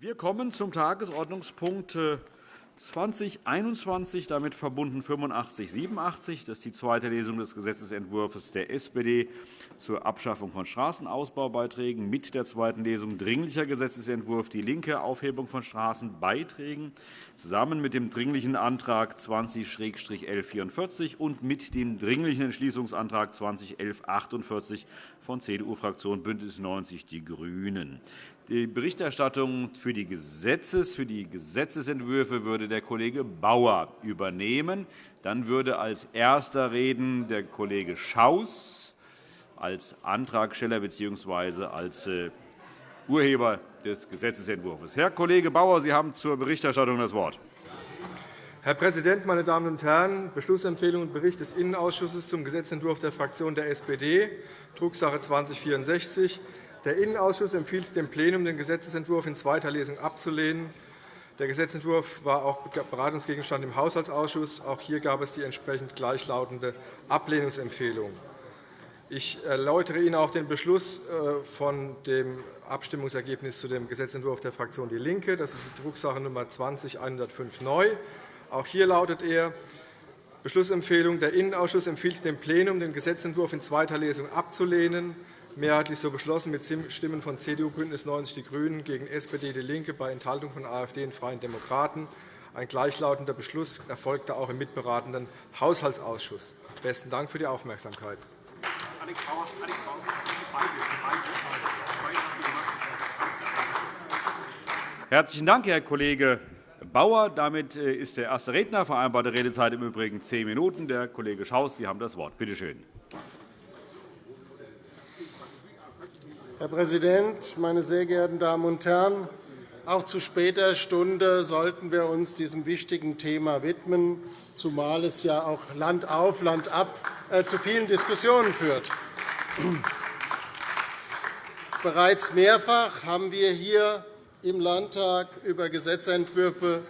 Wir kommen zum Tagesordnungspunkt 2021, damit verbunden 8587. Das ist die zweite Lesung des Gesetzentwurfs der SPD zur Abschaffung von Straßenausbaubeiträgen mit der zweiten Lesung Dringlicher Gesetzentwurf DIE LINKE, Aufhebung von Straßenbeiträgen, zusammen mit dem Dringlichen Antrag 20-1144 und mit dem Dringlichen Entschließungsantrag 20-1148 von CDU-Fraktion BÜNDNIS 90 die GRÜNEN. Die Berichterstattung für die, Gesetzes, für die Gesetzentwürfe würde der Kollege Bauer übernehmen. Dann würde als Erster reden der Kollege Schaus als Antragsteller bzw. als äh, Urheber des Gesetzentwurfs. Herr Kollege Bauer, Sie haben zur Berichterstattung das Wort. Herr Präsident, meine Damen und Herren! Beschlussempfehlung und Bericht des Innenausschusses zum Gesetzentwurf der Fraktion der SPD, Drucksache 2064 der Innenausschuss empfiehlt dem Plenum, den Gesetzentwurf in zweiter Lesung abzulehnen. Der Gesetzentwurf war auch Beratungsgegenstand im Haushaltsausschuss. Auch hier gab es die entsprechend gleichlautende Ablehnungsempfehlung. Ich erläutere Ihnen auch den Beschluss äh, von dem Abstimmungsergebnis zu dem Gesetzentwurf der Fraktion DIE LINKE. Das ist die Drucksache Nr. 20-105 neu. Auch hier lautet er, Beschlussempfehlung. Der Innenausschuss empfiehlt dem Plenum, den Gesetzentwurf in zweiter Lesung abzulehnen mehrheitlich so beschlossen mit Stimmen von CDU, BÜNDNIS 90 die GRÜNEN gegen SPD, DIE LINKE bei Enthaltung von AfD und Freien Demokraten. Ein gleichlautender Beschluss erfolgte auch im mitberatenden Haushaltsausschuss. Besten Dank für die Aufmerksamkeit. Herzlichen Dank, Herr Kollege Bauer. Damit äh, ist der erste Redner. Vereinbarte Redezeit im Übrigen zehn Minuten. Der Kollege Schaus, Sie haben das Wort. Bitte schön. Herr Präsident, meine sehr geehrten Damen und Herren! Auch zu später Stunde sollten wir uns diesem wichtigen Thema widmen, zumal es ja auch Land auf, Land ab äh, zu vielen Diskussionen führt. Bereits mehrfach haben wir hier im Landtag über Gesetzentwürfe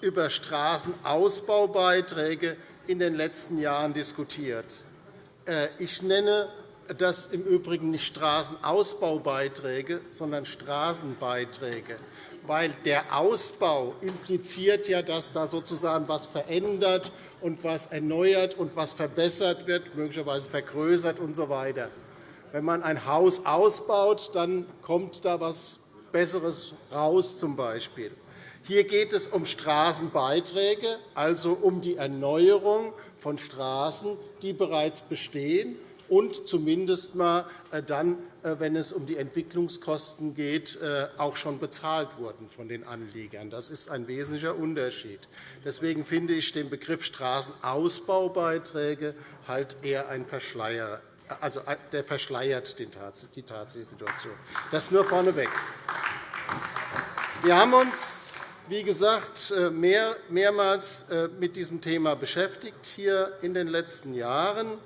über Straßenausbaubeiträge in den letzten Jahren diskutiert. Äh, ich nenne das im Übrigen nicht Straßenausbaubeiträge, sondern Straßenbeiträge, weil der Ausbau impliziert ja, dass da sozusagen etwas verändert und was erneuert und was verbessert wird, möglicherweise vergrößert usw. So Wenn man ein Haus ausbaut, dann kommt da etwas Besseres raus. Zum Beispiel. Hier geht es um Straßenbeiträge, also um die Erneuerung von Straßen, die bereits bestehen und zumindest mal äh, dann, äh, wenn es um die Entwicklungskosten geht, äh, auch schon bezahlt wurden von den Anliegern. Das ist ein wesentlicher Unterschied. Deswegen finde ich den Begriff Straßenausbaubeiträge halt eher ein Verschleier. Also, der verschleiert die tatsächliche Situation. Das nur vorneweg. Wir haben uns, wie gesagt, mehrmals mit diesem Thema beschäftigt hier in den letzten Jahren.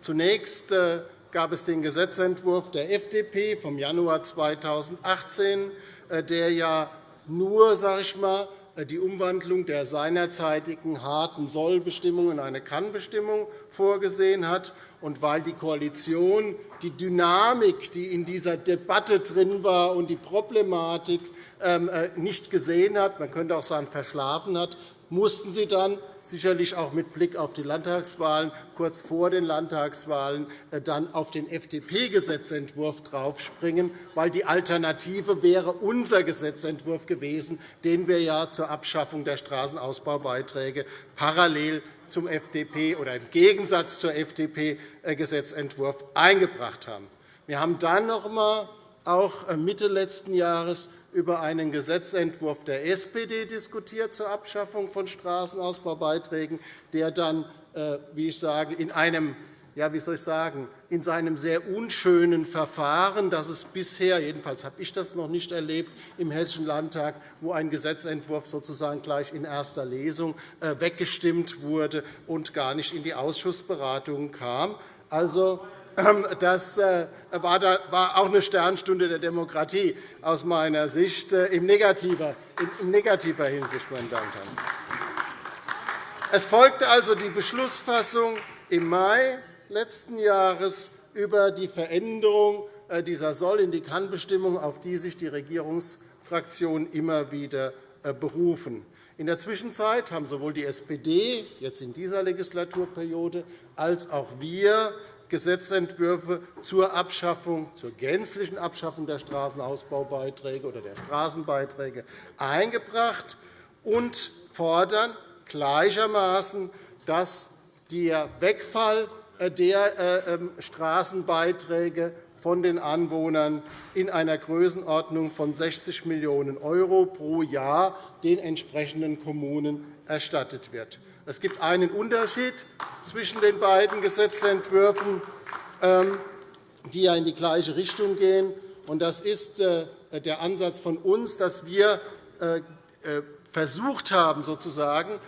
Zunächst äh, gab es den Gesetzentwurf der FDP vom Januar 2018, äh, der ja nur sage ich mal, äh, die Umwandlung der seinerzeitigen harten Sollbestimmung in eine Kannbestimmung vorgesehen hat. Und weil die Koalition die Dynamik, die in dieser Debatte drin war, und die Problematik ähm, nicht gesehen hat, man könnte auch sagen verschlafen hat, mussten Sie dann sicherlich auch mit Blick auf die Landtagswahlen kurz vor den Landtagswahlen äh, dann auf den FDP-Gesetzentwurf draufspringen, weil die Alternative wäre unser Gesetzentwurf gewesen, den wir ja zur Abschaffung der Straßenausbaubeiträge parallel zum FDP oder im Gegensatz zur FDP-Gesetzentwurf eingebracht haben. Wir haben dann noch einmal auch äh, Mitte letzten Jahres über einen Gesetzentwurf der SPD diskutiert zur Abschaffung von Straßenausbaubeiträgen, der dann, äh, wie ich sage, in einem ja, wie soll ich sagen, in seinem sehr unschönen Verfahren, das es bisher, jedenfalls habe ich das noch nicht erlebt, im Hessischen Landtag, wo ein Gesetzentwurf sozusagen gleich in erster Lesung äh, weggestimmt wurde und gar nicht in die Ausschussberatungen kam. Also, das äh, war auch eine Sternstunde der Demokratie aus meiner Sicht äh, in negativer Hinsicht. Meine Damen und Herren. Es folgte also die Beschlussfassung im Mai letzten Jahres über die Veränderung äh, dieser Soll in die Kann-Bestimmung, auf die sich die Regierungsfraktionen immer wieder berufen. In der Zwischenzeit haben sowohl die SPD jetzt in dieser Legislaturperiode als auch wir Gesetzentwürfe zur Abschaffung, zur gänzlichen Abschaffung der Straßenausbaubeiträge oder der Straßenbeiträge eingebracht und fordern gleichermaßen, dass der Wegfall der äh, ähm, Straßenbeiträge von den Anwohnern in einer Größenordnung von 60 Millionen € pro Jahr den entsprechenden Kommunen erstattet wird. Es gibt einen Unterschied zwischen den beiden Gesetzentwürfen, ähm, die ja in die gleiche Richtung gehen. Das ist äh, der Ansatz von uns, dass wir äh, versucht haben, sozusagen,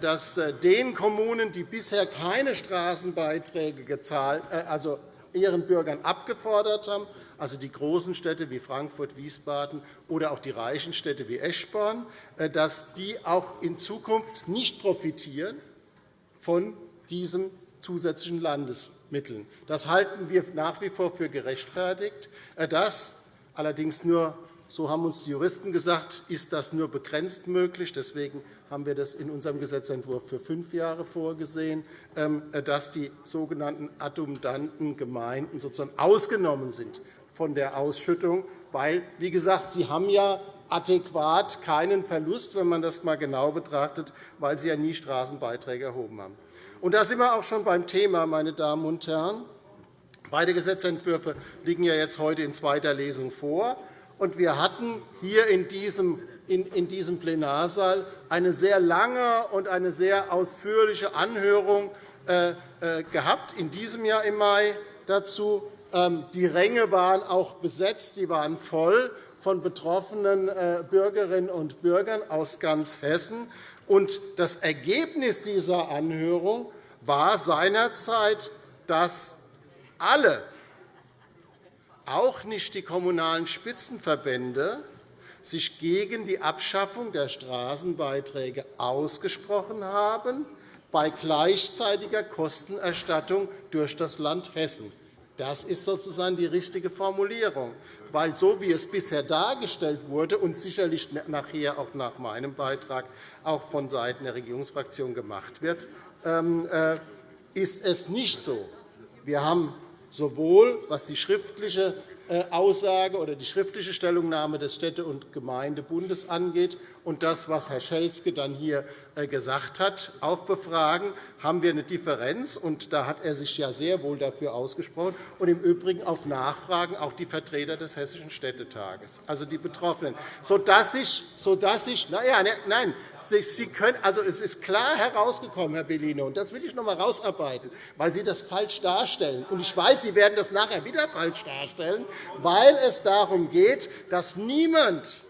dass den Kommunen, die bisher keine Straßenbeiträge gezahlt, also ihren Bürgern abgefordert haben, also die großen Städte wie Frankfurt, Wiesbaden oder auch die reichen Städte wie Eschborn, äh, dass die auch in Zukunft nicht profitieren von diesen zusätzlichen Landesmitteln. Das halten wir nach wie vor für gerechtfertigt. Äh, das allerdings nur so haben uns die Juristen gesagt, ist das nur begrenzt möglich. Deswegen haben wir das in unserem Gesetzentwurf für fünf Jahre vorgesehen, ähm, dass die sogenannten adjundanten Gemeinden sozusagen ausgenommen sind von der Ausschüttung, weil, wie gesagt, sie haben ja adäquat keinen Verlust, wenn man das einmal genau betrachtet, weil sie ja nie Straßenbeiträge erhoben haben. Und da sind wir auch schon beim Thema, meine Damen und Herren. Beide Gesetzentwürfe liegen ja jetzt heute in zweiter Lesung vor. Und wir hatten hier in diesem, in, diesem Plenarsaal eine sehr lange und eine sehr ausführliche Anhörung äh, äh, gehabt, in diesem Jahr im Mai dazu. Ähm, die Ränge waren auch besetzt, die waren voll von betroffenen äh, Bürgerinnen und Bürgern aus ganz Hessen. Und das Ergebnis dieser Anhörung war seinerzeit, dass alle auch nicht die Kommunalen Spitzenverbände sich gegen die Abschaffung der Straßenbeiträge ausgesprochen haben, bei gleichzeitiger Kostenerstattung durch das Land Hessen. Das ist sozusagen die richtige Formulierung, weil so wie es bisher dargestellt wurde und sicherlich nachher auch nach meinem Beitrag auch von der Regierungsfraktion gemacht wird, ähm, äh, ist es nicht so. Wir haben sowohl was die schriftliche äh, Aussage oder die schriftliche Stellungnahme des Städte- und Gemeindebundes angeht und das, was Herr Schelzke dann hier gesagt hat, auf Befragen, haben wir eine Differenz. Und da hat er sich ja sehr wohl dafür ausgesprochen. Und im Übrigen auf Nachfragen auch die Vertreter des Hessischen Städtetages, also die Betroffenen, sodass ich, sodass ich na ja, ne, nein, Sie können, also es ist klar herausgekommen, Herr Bellino, und das will ich noch einmal herausarbeiten, weil Sie das falsch darstellen. Und ich weiß, Sie werden das nachher wieder falsch darstellen, weil es darum geht, dass niemand,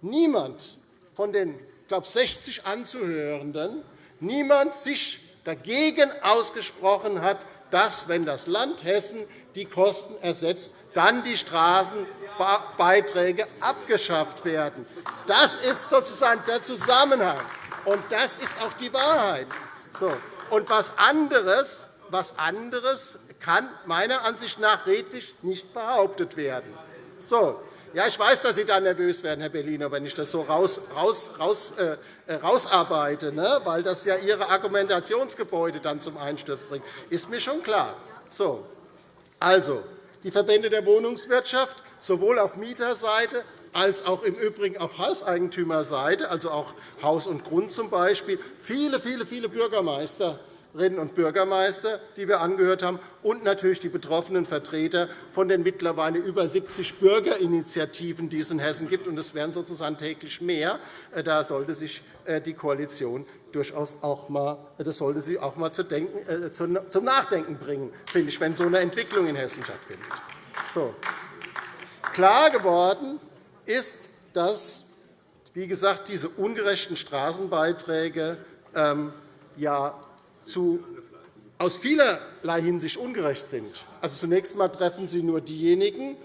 niemand von den glaube, 60 Anzuhörenden niemand sich dagegen ausgesprochen hat, dass, wenn das Land Hessen die Kosten ersetzt, dann die Straßenbeiträge abgeschafft werden. Das ist sozusagen der Zusammenhang, und das ist auch die Wahrheit. So. Und was anderes, was anderes kann meiner Ansicht nach redlich nicht behauptet werden. So. Ja, ich weiß, dass Sie da nervös werden, Herr Bellino, wenn ich das so raus, raus, raus, äh, rausarbeite, ne? weil das ja Ihre Argumentationsgebäude dann zum Einsturz bringt. Ist mir schon klar. So. Also, die Verbände der Wohnungswirtschaft, sowohl auf Mieterseite als auch im Übrigen auf Hauseigentümerseite, also auch Haus und Grund zum Beispiel, viele, viele, viele Bürgermeister Bürgerinnen und Bürgermeister, die wir angehört haben, und natürlich die betroffenen Vertreter von den mittlerweile über 70 Bürgerinitiativen, die es in Hessen gibt. Und es werden sozusagen täglich mehr. Äh, da sollte sich äh, die Koalition durchaus auch mal, äh, das sollte sie auch mal zum Nachdenken bringen, finde ich, wenn so eine Entwicklung in Hessen stattfindet. So. Klar geworden ist, dass wie gesagt, diese ungerechten Straßenbeiträge ähm, ja zu, aus vielerlei Hinsicht ungerecht sind. Also zunächst einmal treffen sie nur diejenigen,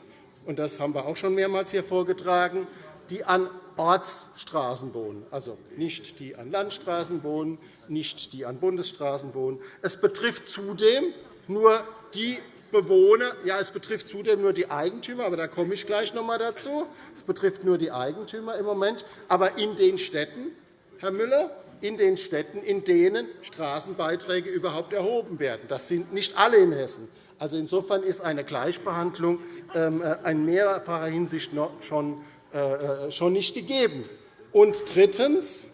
und das haben wir auch schon mehrmals hier vorgetragen, die an Ortsstraßen wohnen, also nicht die an Landstraßen wohnen, nicht die an Bundesstraßen wohnen. Es betrifft zudem nur die Bewohner, ja, es betrifft zudem nur die Eigentümer, aber da komme ich gleich noch einmal dazu. Es betrifft nur die Eigentümer im Moment. Aber in den Städten, Herr Müller, in den Städten, in denen Straßenbeiträge überhaupt erhoben werden. Das sind nicht alle in Hessen. Also insofern ist eine Gleichbehandlung ähm, äh, in mehrfacher Hinsicht schon äh, äh, schon nicht gegeben. Und drittens,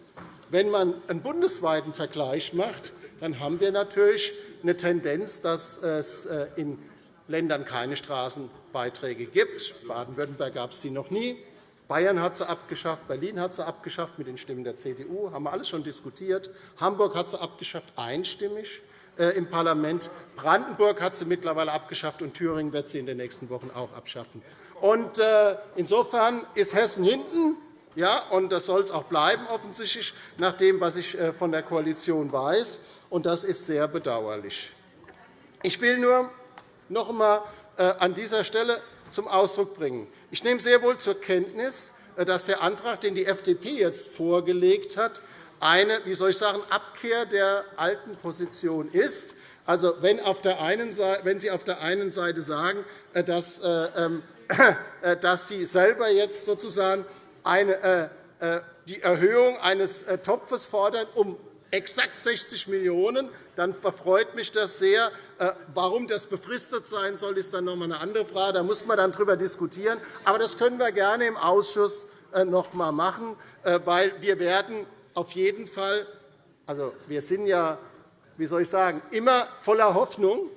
wenn man einen bundesweiten Vergleich macht, dann haben wir natürlich eine Tendenz, dass es in Ländern keine Straßenbeiträge gibt. In Baden-Württemberg gab es sie noch nie. Bayern hat sie abgeschafft, Berlin hat sie abgeschafft mit den Stimmen der CDU. Haben wir alles schon diskutiert. Hamburg hat sie abgeschafft, einstimmig im Parlament. Brandenburg hat sie mittlerweile abgeschafft, und Thüringen wird sie in den nächsten Wochen auch abschaffen. Und, äh, insofern ist Hessen hinten, ja, und das soll es auch bleiben, offensichtlich, nach dem, was ich äh, von der Koalition weiß. Und das ist sehr bedauerlich. Ich will nur noch einmal äh, an dieser Stelle zum Ausdruck bringen. Ich nehme sehr wohl zur Kenntnis, dass der Antrag, den die FDP jetzt vorgelegt hat, eine wie soll ich sagen, Abkehr der alten Position ist. Also, wenn, Seite, wenn Sie auf der einen Seite sagen, dass ähm, Äh, dass Sie selber jetzt sozusagen eine, äh, äh, die Erhöhung eines Topfes fordern um exakt 60 Millionen €, dann verfreut mich das sehr. Warum das befristet sein soll, ist dann noch einmal eine andere Frage. Da muss man dann darüber diskutieren. Aber das können wir gerne im Ausschuss noch einmal machen, weil wir werden auf jeden Fall, also wir sind ja, wie soll ich sagen, immer voller Hoffnung,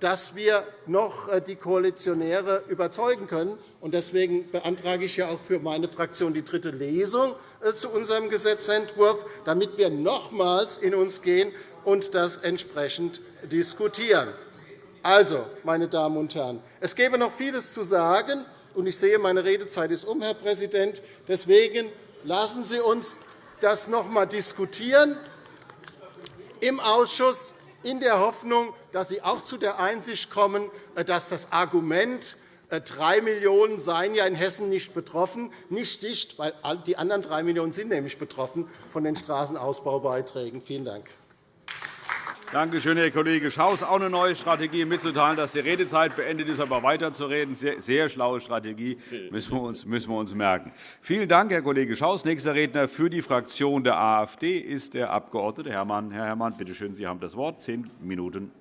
dass wir noch äh, die Koalitionäre überzeugen können. Deswegen beantrage ich ja auch für meine Fraktion die dritte Lesung äh, zu unserem Gesetzentwurf, damit wir nochmals in uns gehen und das entsprechend diskutieren. Also, meine Damen und Herren, es gäbe noch vieles zu sagen, und ich sehe, meine Redezeit ist um, Herr Präsident. Deswegen lassen Sie uns das noch einmal diskutieren im Ausschuss in der Hoffnung, dass Sie auch zu der Einsicht kommen, äh, dass das Argument, 3 äh, Millionen € seien ja in Hessen nicht betroffen, nicht sticht, weil die anderen 3 Millionen € sind nämlich betroffen von den Straßenausbaubeiträgen. Vielen Dank. Danke schön, Herr Kollege Schaus. Auch eine neue Strategie mitzuteilen, dass die Redezeit beendet ist, aber weiterzureden. Sehr, sehr schlaue Strategie, müssen wir, uns, müssen wir uns merken. Vielen Dank, Herr Kollege Schaus. Nächster Redner für die Fraktion der AfD ist der Abg. Herrmann. Herr Herrmann, bitte schön, Sie haben das Wort. Zehn Minuten.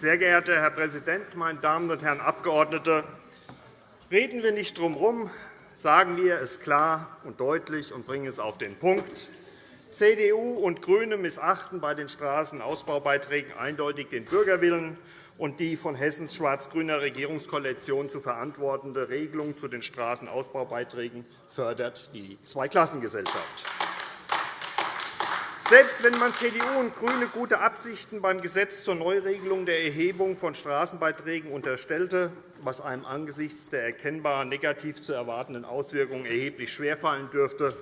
Sehr geehrter Herr Präsident, meine Damen und Herren Abgeordnete! Reden wir nicht drum herum, sagen wir es klar und deutlich und bringen es auf den Punkt. CDU und GRÜNE missachten bei den Straßenausbaubeiträgen eindeutig den Bürgerwillen und die von Hessens schwarz-grüner Regierungskoalition zu verantwortende Regelung zu den Straßenausbaubeiträgen fördert die Zweiklassengesellschaft. Selbst wenn man CDU und GRÜNE gute Absichten beim Gesetz zur Neuregelung der Erhebung von Straßenbeiträgen unterstellte, was einem angesichts der erkennbar negativ zu erwartenden Auswirkungen erheblich schwerfallen dürfte,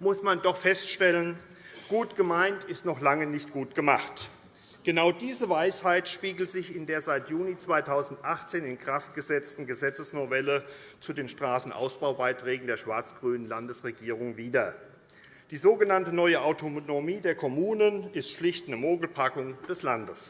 muss man doch feststellen, gut gemeint ist noch lange nicht gut gemacht. Genau diese Weisheit spiegelt sich in der seit Juni 2018 in Kraft gesetzten Gesetzesnovelle zu den Straßenausbaubeiträgen der schwarz-grünen Landesregierung wider. Die sogenannte neue Autonomie der Kommunen ist schlicht eine Mogelpackung des Landes.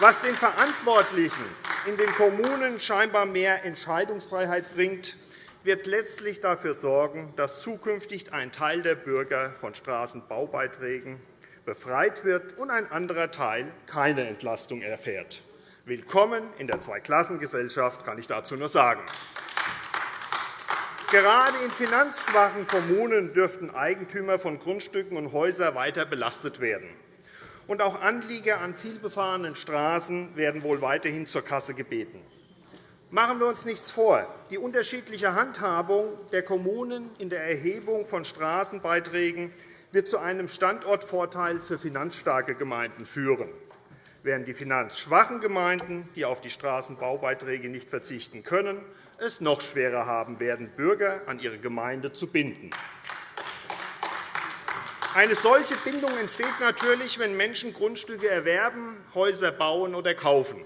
Was den Verantwortlichen in den Kommunen scheinbar mehr Entscheidungsfreiheit bringt, wird letztlich dafür sorgen, dass zukünftig ein Teil der Bürger von Straßenbaubeiträgen befreit wird und ein anderer Teil keine Entlastung erfährt. Willkommen in der Zweiklassengesellschaft, kann ich dazu nur sagen. Gerade in finanzschwachen Kommunen dürften Eigentümer von Grundstücken und Häusern weiter belastet werden. Und auch Anlieger an vielbefahrenen Straßen werden wohl weiterhin zur Kasse gebeten. Machen wir uns nichts vor. Die unterschiedliche Handhabung der Kommunen in der Erhebung von Straßenbeiträgen wird zu einem Standortvorteil für finanzstarke Gemeinden führen, während die finanzschwachen Gemeinden, die auf die Straßenbaubeiträge nicht verzichten können, es noch schwerer haben werden, Bürger an ihre Gemeinde zu binden. Eine solche Bindung entsteht natürlich, wenn Menschen Grundstücke erwerben, Häuser bauen oder kaufen.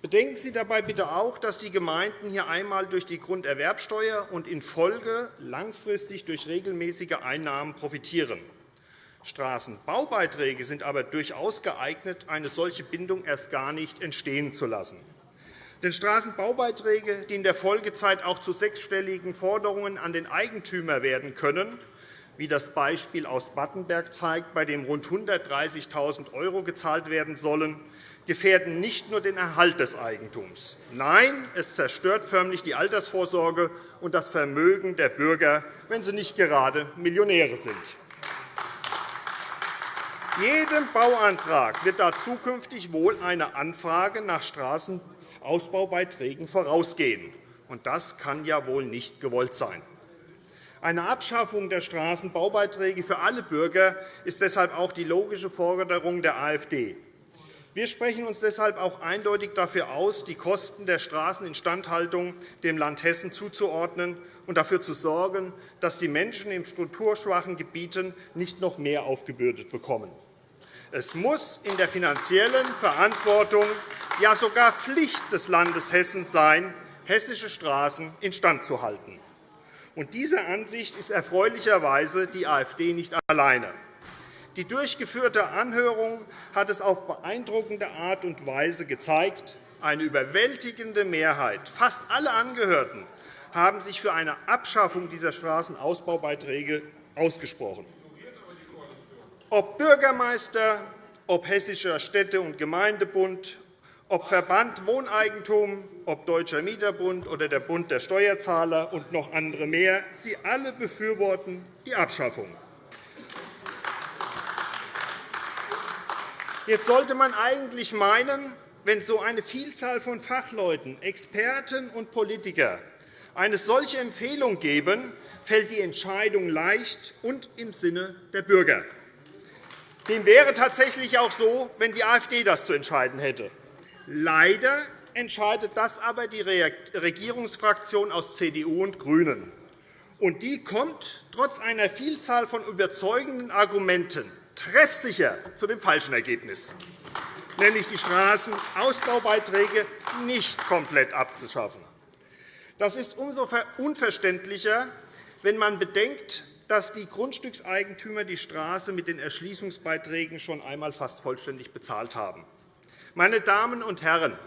Bedenken Sie dabei bitte auch, dass die Gemeinden hier einmal durch die Grunderwerbsteuer und in Folge langfristig durch regelmäßige Einnahmen profitieren. Straßenbaubeiträge sind aber durchaus geeignet, eine solche Bindung erst gar nicht entstehen zu lassen. Denn Straßenbaubeiträge, die in der Folgezeit auch zu sechsstelligen Forderungen an den Eigentümer werden können, wie das Beispiel aus Battenberg zeigt, bei dem rund 130.000 € gezahlt werden sollen, gefährden nicht nur den Erhalt des Eigentums. Nein, es zerstört förmlich die Altersvorsorge und das Vermögen der Bürger, wenn sie nicht gerade Millionäre sind. Jedem Bauantrag wird da zukünftig wohl eine Anfrage nach Straßenausbaubeiträgen vorausgehen. Und das kann ja wohl nicht gewollt sein. Eine Abschaffung der Straßenbaubeiträge für alle Bürger ist deshalb auch die logische Forderung der AfD. Wir sprechen uns deshalb auch eindeutig dafür aus, die Kosten der Straßeninstandhaltung dem Land Hessen zuzuordnen und dafür zu sorgen, dass die Menschen in strukturschwachen Gebieten nicht noch mehr aufgebürdet bekommen. Es muss in der finanziellen Verantwortung, ja sogar Pflicht des Landes Hessen sein, hessische Straßen instand zu halten. Und dieser Ansicht ist erfreulicherweise die AfD nicht alleine. Die durchgeführte Anhörung hat es auf beeindruckende Art und Weise gezeigt. Eine überwältigende Mehrheit, fast alle Angehörten, haben sich für eine Abschaffung dieser Straßenausbaubeiträge ausgesprochen. Ob Bürgermeister, ob Hessischer Städte- und Gemeindebund, ob Verband Wohneigentum, ob Deutscher Mieterbund oder der Bund der Steuerzahler und noch andere mehr, sie alle befürworten die Abschaffung. Jetzt sollte man eigentlich meinen, wenn so eine Vielzahl von Fachleuten, Experten und Politikern eine solche Empfehlung geben, fällt die Entscheidung leicht und im Sinne der Bürger. Dem wäre tatsächlich auch so, wenn die AfD das zu entscheiden hätte. Leider entscheidet das aber die Regierungsfraktion aus CDU und GRÜNEN. Und die kommt trotz einer Vielzahl von überzeugenden Argumenten treffsicher zu dem falschen Ergebnis, nämlich die Straßenausbaubeiträge nicht komplett abzuschaffen. Das ist umso unverständlicher, wenn man bedenkt, dass die Grundstückseigentümer die Straße mit den Erschließungsbeiträgen schon einmal fast vollständig bezahlt haben. Meine Damen und Herren,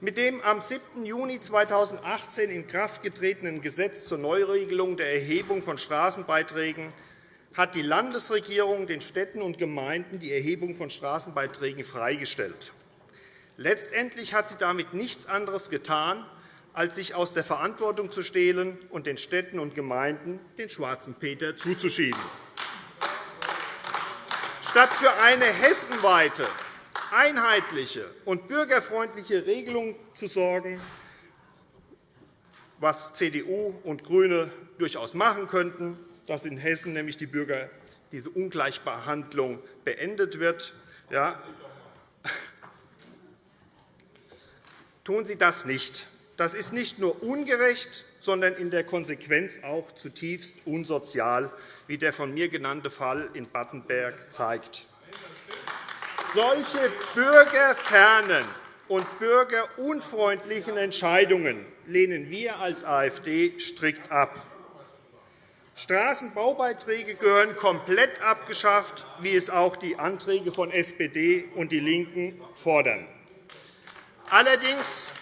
mit dem am 7. Juni 2018 in Kraft getretenen Gesetz zur Neuregelung der Erhebung von Straßenbeiträgen hat die Landesregierung den Städten und Gemeinden die Erhebung von Straßenbeiträgen freigestellt. Letztendlich hat sie damit nichts anderes getan, als sich aus der Verantwortung zu stehlen und den Städten und Gemeinden den schwarzen Peter zuzuschieben. Statt für eine hessenweite, einheitliche und bürgerfreundliche Regelung zu sorgen, was CDU und GRÜNE durchaus machen könnten, dass in Hessen nämlich die Bürger diese Ungleichbehandlung beendet wird. Ja, tun Sie das nicht. Das ist nicht nur ungerecht, sondern in der Konsequenz auch zutiefst unsozial, wie der von mir genannte Fall in Battenberg zeigt. Solche bürgerfernen und bürgerunfreundlichen Entscheidungen lehnen wir als AfD strikt ab. Straßenbaubeiträge gehören komplett abgeschafft, wie es auch die Anträge von SPD und DIE LINKEN fordern. Allerdings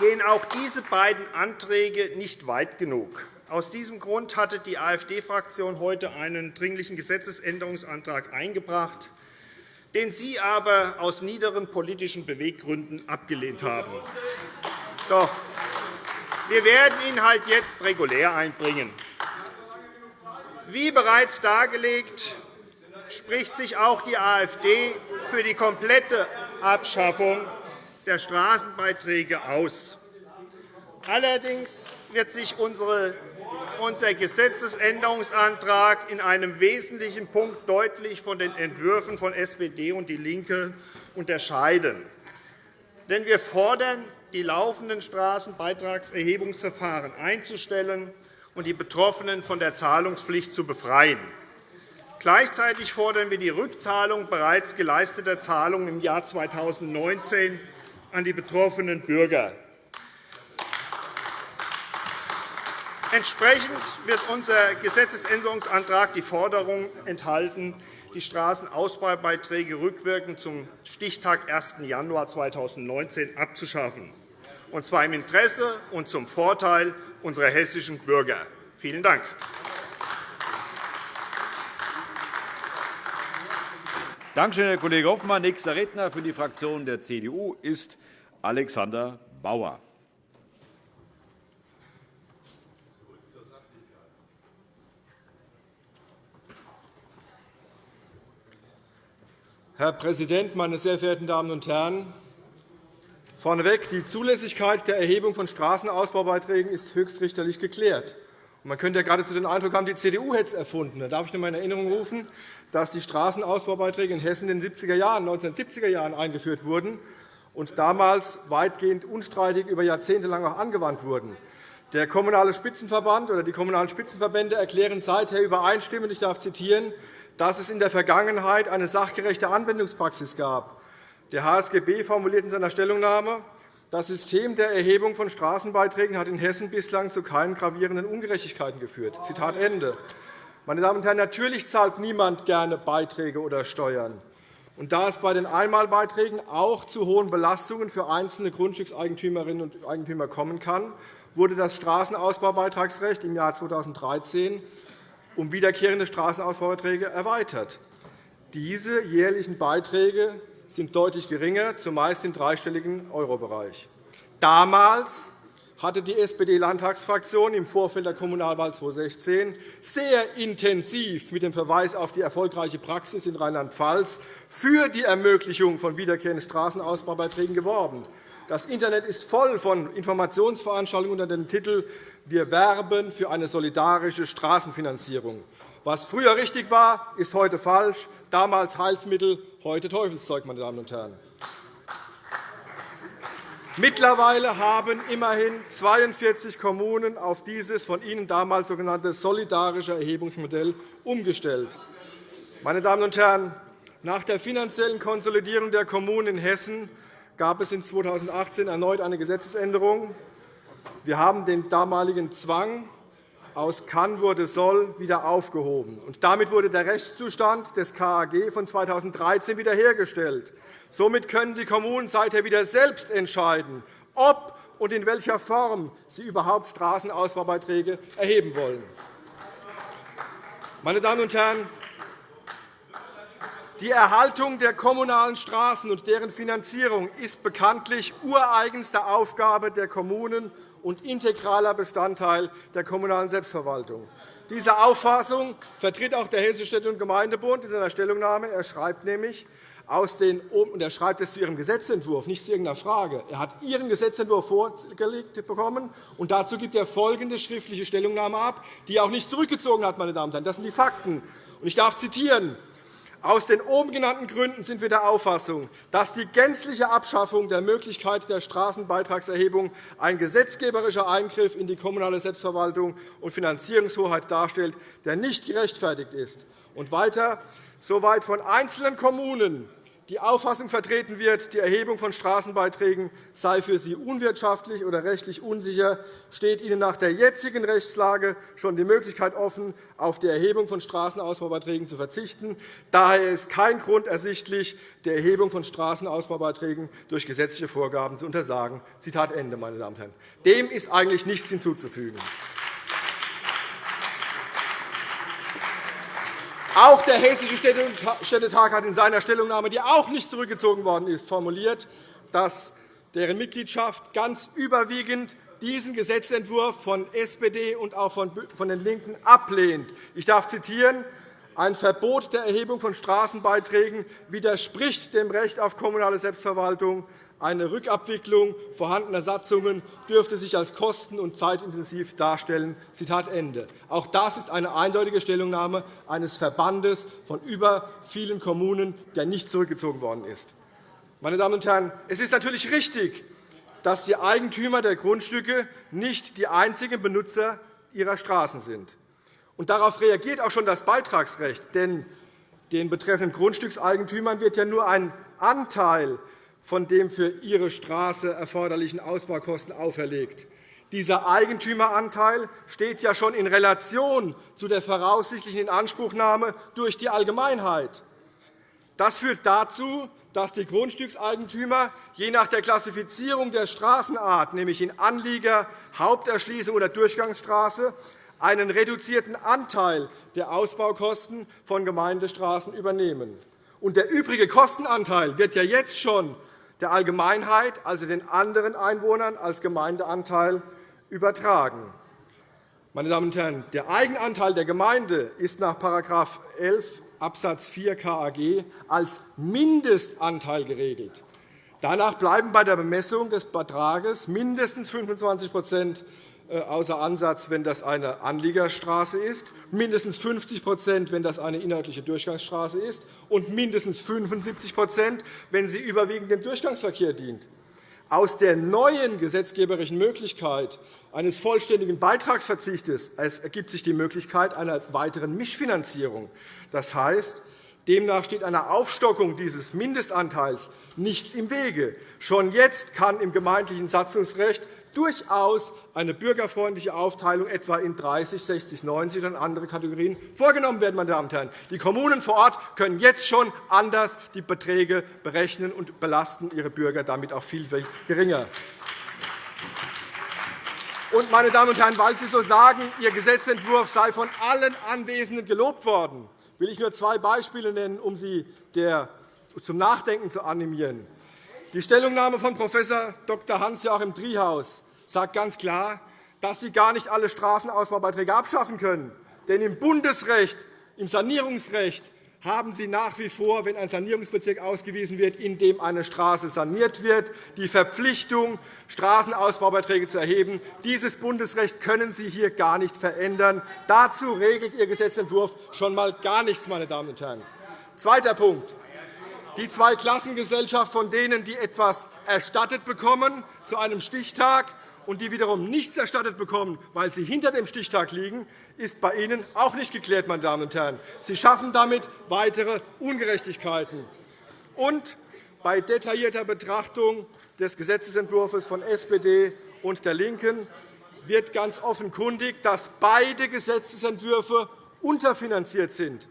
gehen auch diese beiden Anträge nicht weit genug. Aus diesem Grund hatte die AfD-Fraktion heute einen Dringlichen Gesetzesänderungsantrag eingebracht, den Sie aber aus niederen politischen Beweggründen abgelehnt haben. Doch, wir werden ihn halt jetzt regulär einbringen. Wie bereits dargelegt, spricht sich auch die AfD für die komplette Abschaffung der Straßenbeiträge aus. Allerdings wird sich unser Gesetzesänderungsantrag in einem wesentlichen Punkt deutlich von den Entwürfen von SPD und DIE LINKE unterscheiden. Denn wir fordern, die laufenden Straßenbeitragserhebungsverfahren einzustellen und die Betroffenen von der Zahlungspflicht zu befreien. Gleichzeitig fordern wir die Rückzahlung bereits geleisteter Zahlungen im Jahr 2019 an die betroffenen Bürger. Entsprechend wird unser Gesetzesänderungsantrag die Forderung enthalten, die Straßenausbaubeiträge rückwirkend zum Stichtag 1. Januar 2019 abzuschaffen, und zwar im Interesse und zum Vorteil unserer hessischen Bürger. Vielen Dank. Danke schön, Herr Kollege Hoffmann. Nächster Redner für die Fraktion der CDU ist Alexander Bauer. Herr Präsident, meine sehr verehrten Damen und Herren! Vorneweg, die Zulässigkeit der Erhebung von Straßenausbaubeiträgen ist höchstrichterlich geklärt. Man könnte ja geradezu den Eindruck haben, die CDU hätte es erfunden. Da darf ich nur in Erinnerung rufen, dass die Straßenausbaubeiträge in Hessen in den 70er Jahren, 1970er Jahren eingeführt wurden und damals weitgehend unstreitig über Jahrzehnte lang auch angewandt wurden. Der Kommunale Spitzenverband oder die Kommunalen Spitzenverbände erklären seither übereinstimmend, ich darf zitieren, dass es in der Vergangenheit eine sachgerechte Anwendungspraxis gab. Der HSGB formuliert in seiner Stellungnahme, das System der Erhebung von Straßenbeiträgen hat in Hessen bislang zu keinen gravierenden Ungerechtigkeiten geführt. Zitat Ende. Meine Damen und Herren, natürlich zahlt niemand gerne Beiträge oder Steuern. Und da es bei den Einmalbeiträgen auch zu hohen Belastungen für einzelne Grundstückseigentümerinnen und Eigentümer kommen kann, wurde das Straßenausbaubeitragsrecht im Jahr 2013 um wiederkehrende Straßenausbaubeiträge erweitert. Diese jährlichen Beiträge sind deutlich geringer, zumeist im dreistelligen Eurobereich. Damals hatte die SPD-Landtagsfraktion im Vorfeld der Kommunalwahl 2016 sehr intensiv mit dem Verweis auf die erfolgreiche Praxis in Rheinland-Pfalz für die Ermöglichung von wiederkehrenden Straßenausbaubeiträgen geworben. Das Internet ist voll von Informationsveranstaltungen unter dem Titel wir werben für eine solidarische Straßenfinanzierung. Was früher richtig war, ist heute falsch. Damals Heilsmittel, heute Teufelszeug. Meine Damen und Herren. Mittlerweile haben immerhin 42 Kommunen auf dieses von Ihnen damals sogenannte solidarische Erhebungsmodell umgestellt. Meine Damen und Herren, nach der finanziellen Konsolidierung der Kommunen in Hessen gab es in 2018 erneut eine Gesetzesänderung, wir haben den damaligen Zwang aus kann wurde soll wieder aufgehoben. Damit wurde der Rechtszustand des KAG von 2013 wiederhergestellt. Somit können die Kommunen seither wieder selbst entscheiden, ob und in welcher Form sie überhaupt Straßenausbaubeiträge erheben wollen. Meine Damen und Herren, die Erhaltung der kommunalen Straßen und deren Finanzierung ist bekanntlich ureigenste Aufgabe der Kommunen und integraler Bestandteil der kommunalen Selbstverwaltung. Diese Auffassung vertritt auch der Hessische Städte- und Gemeindebund in seiner Stellungnahme. Er schreibt nämlich, aus den, und er schreibt es zu Ihrem Gesetzentwurf, nicht zu irgendeiner Frage. Er hat Ihren Gesetzentwurf vorgelegt bekommen, und dazu gibt er folgende schriftliche Stellungnahme ab, die er auch nicht zurückgezogen hat. Meine Damen und Herren. Das sind die Fakten. Ich darf zitieren. Aus den oben genannten Gründen sind wir der Auffassung, dass die gänzliche Abschaffung der Möglichkeit der Straßenbeitragserhebung ein gesetzgeberischer Eingriff in die kommunale Selbstverwaltung und Finanzierungshoheit darstellt, der nicht gerechtfertigt ist. Und weiter, soweit von einzelnen Kommunen die Auffassung vertreten wird, die Erhebung von Straßenbeiträgen sei für sie unwirtschaftlich oder rechtlich unsicher, steht ihnen nach der jetzigen Rechtslage schon die Möglichkeit offen, auf die Erhebung von Straßenausbaubeiträgen zu verzichten. Daher ist kein Grund ersichtlich, die Erhebung von Straßenausbaubeiträgen durch gesetzliche Vorgaben zu untersagen. Zitat Ende, meine Damen und Herren. Dem ist eigentlich nichts hinzuzufügen. Auch der Hessische Städtetag hat in seiner Stellungnahme, die auch nicht zurückgezogen worden ist, formuliert, dass deren Mitgliedschaft ganz überwiegend diesen Gesetzentwurf von SPD und auch von den LINKEN ablehnt. Ich darf zitieren. Ein Verbot der Erhebung von Straßenbeiträgen widerspricht dem Recht auf kommunale Selbstverwaltung. Eine Rückabwicklung vorhandener Satzungen dürfte sich als kosten- und zeitintensiv darstellen. Zitat Ende. Auch das ist eine eindeutige Stellungnahme eines Verbandes von über vielen Kommunen, der nicht zurückgezogen worden ist. Meine Damen und Herren, es ist natürlich richtig, dass die Eigentümer der Grundstücke nicht die einzigen Benutzer ihrer Straßen sind. Und darauf reagiert auch schon das Beitragsrecht. Denn den betreffenden Grundstückseigentümern wird ja nur ein Anteil von dem für ihre Straße erforderlichen Ausbaukosten auferlegt. Dieser Eigentümeranteil steht ja schon in Relation zu der voraussichtlichen Inanspruchnahme durch die Allgemeinheit. Das führt dazu, dass die Grundstückseigentümer je nach der Klassifizierung der Straßenart, nämlich in Anlieger, Haupterschließung oder Durchgangsstraße, einen reduzierten Anteil der Ausbaukosten von Gemeindestraßen übernehmen. Und der übrige Kostenanteil wird ja jetzt schon der Allgemeinheit, also den anderen Einwohnern, als Gemeindeanteil übertragen. Meine Damen und Herren, der Eigenanteil der Gemeinde ist nach § 11 Abs. 4 KAG als Mindestanteil geregelt. Danach bleiben bei der Bemessung des Betrages mindestens 25 äh, außer Ansatz, wenn das eine Anliegerstraße ist, mindestens 50% wenn das eine inhaltliche Durchgangsstraße ist, und mindestens 75% wenn sie überwiegend dem Durchgangsverkehr dient. Aus der neuen gesetzgeberischen Möglichkeit eines vollständigen Beitragsverzichtes ergibt sich die Möglichkeit einer weiteren Mischfinanzierung. Das heißt, demnach steht einer Aufstockung dieses Mindestanteils nichts im Wege. Schon jetzt kann im gemeindlichen Satzungsrecht durchaus eine bürgerfreundliche Aufteilung etwa in 30, 60, 90 und andere Kategorien vorgenommen werden. Meine Damen und Herren. Die Kommunen vor Ort können jetzt schon anders die Beträge berechnen und belasten ihre Bürger damit auch viel geringer. Und, meine Damen und Herren, weil Sie so sagen, Ihr Gesetzentwurf sei von allen Anwesenden gelobt worden, will ich nur zwei Beispiele nennen, um Sie zum Nachdenken zu animieren. Die Stellungnahme von Prof. Dr. Hans-Joachim Driehaus sagt ganz klar, dass Sie gar nicht alle Straßenausbaubeiträge abschaffen können. Denn im Bundesrecht, im Sanierungsrecht haben Sie nach wie vor, wenn ein Sanierungsbezirk ausgewiesen wird, in dem eine Straße saniert wird, die Verpflichtung, Straßenausbaubeiträge zu erheben. Dieses Bundesrecht können Sie hier gar nicht verändern. Dazu regelt Ihr Gesetzentwurf schon einmal gar nichts. Meine Damen und Herren. Zweiter Punkt die Zweiklassengesellschaft von denen, die etwas erstattet bekommen zu einem Stichtag und die wiederum nichts erstattet bekommen, weil sie hinter dem Stichtag liegen, ist bei Ihnen auch nicht geklärt. Meine Damen und Herren. Sie schaffen damit weitere Ungerechtigkeiten. Und bei detaillierter Betrachtung des Gesetzentwurfs von SPD und der LINKEN wird ganz offenkundig, dass beide Gesetzentwürfe unterfinanziert sind.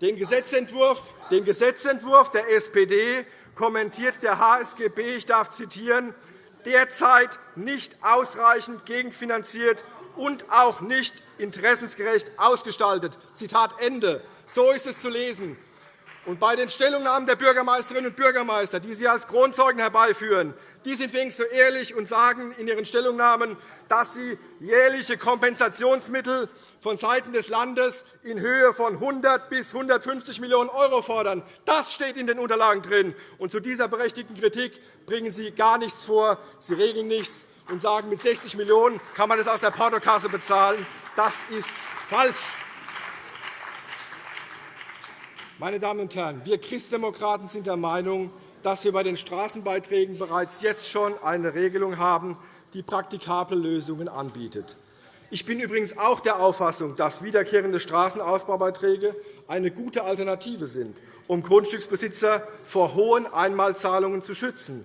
Den Gesetzentwurf, den Gesetzentwurf der SPD kommentiert der HSGB, ich darf zitieren, derzeit nicht ausreichend gegenfinanziert und auch nicht interessensgerecht ausgestaltet. Zitat Ende. So ist es zu lesen. Und bei den Stellungnahmen der Bürgermeisterinnen und Bürgermeister, die Sie als Kronzeugen herbeiführen, die sind wenigstens so ehrlich und sagen in ihren Stellungnahmen, dass sie jährliche Kompensationsmittel vonseiten des Landes in Höhe von 100 bis 150 Millionen € fordern. Das steht in den Unterlagen drin. Und zu dieser berechtigten Kritik bringen Sie gar nichts vor. Sie regeln nichts und sagen, mit 60 Millionen € kann man das aus der Portokasse bezahlen. Das ist falsch. Meine Damen und Herren, wir Christdemokraten sind der Meinung, dass wir bei den Straßenbeiträgen bereits jetzt schon eine Regelung haben, die praktikable Lösungen anbietet. Ich bin übrigens auch der Auffassung, dass wiederkehrende Straßenausbaubeiträge eine gute Alternative sind, um Grundstücksbesitzer vor hohen Einmalzahlungen zu schützen.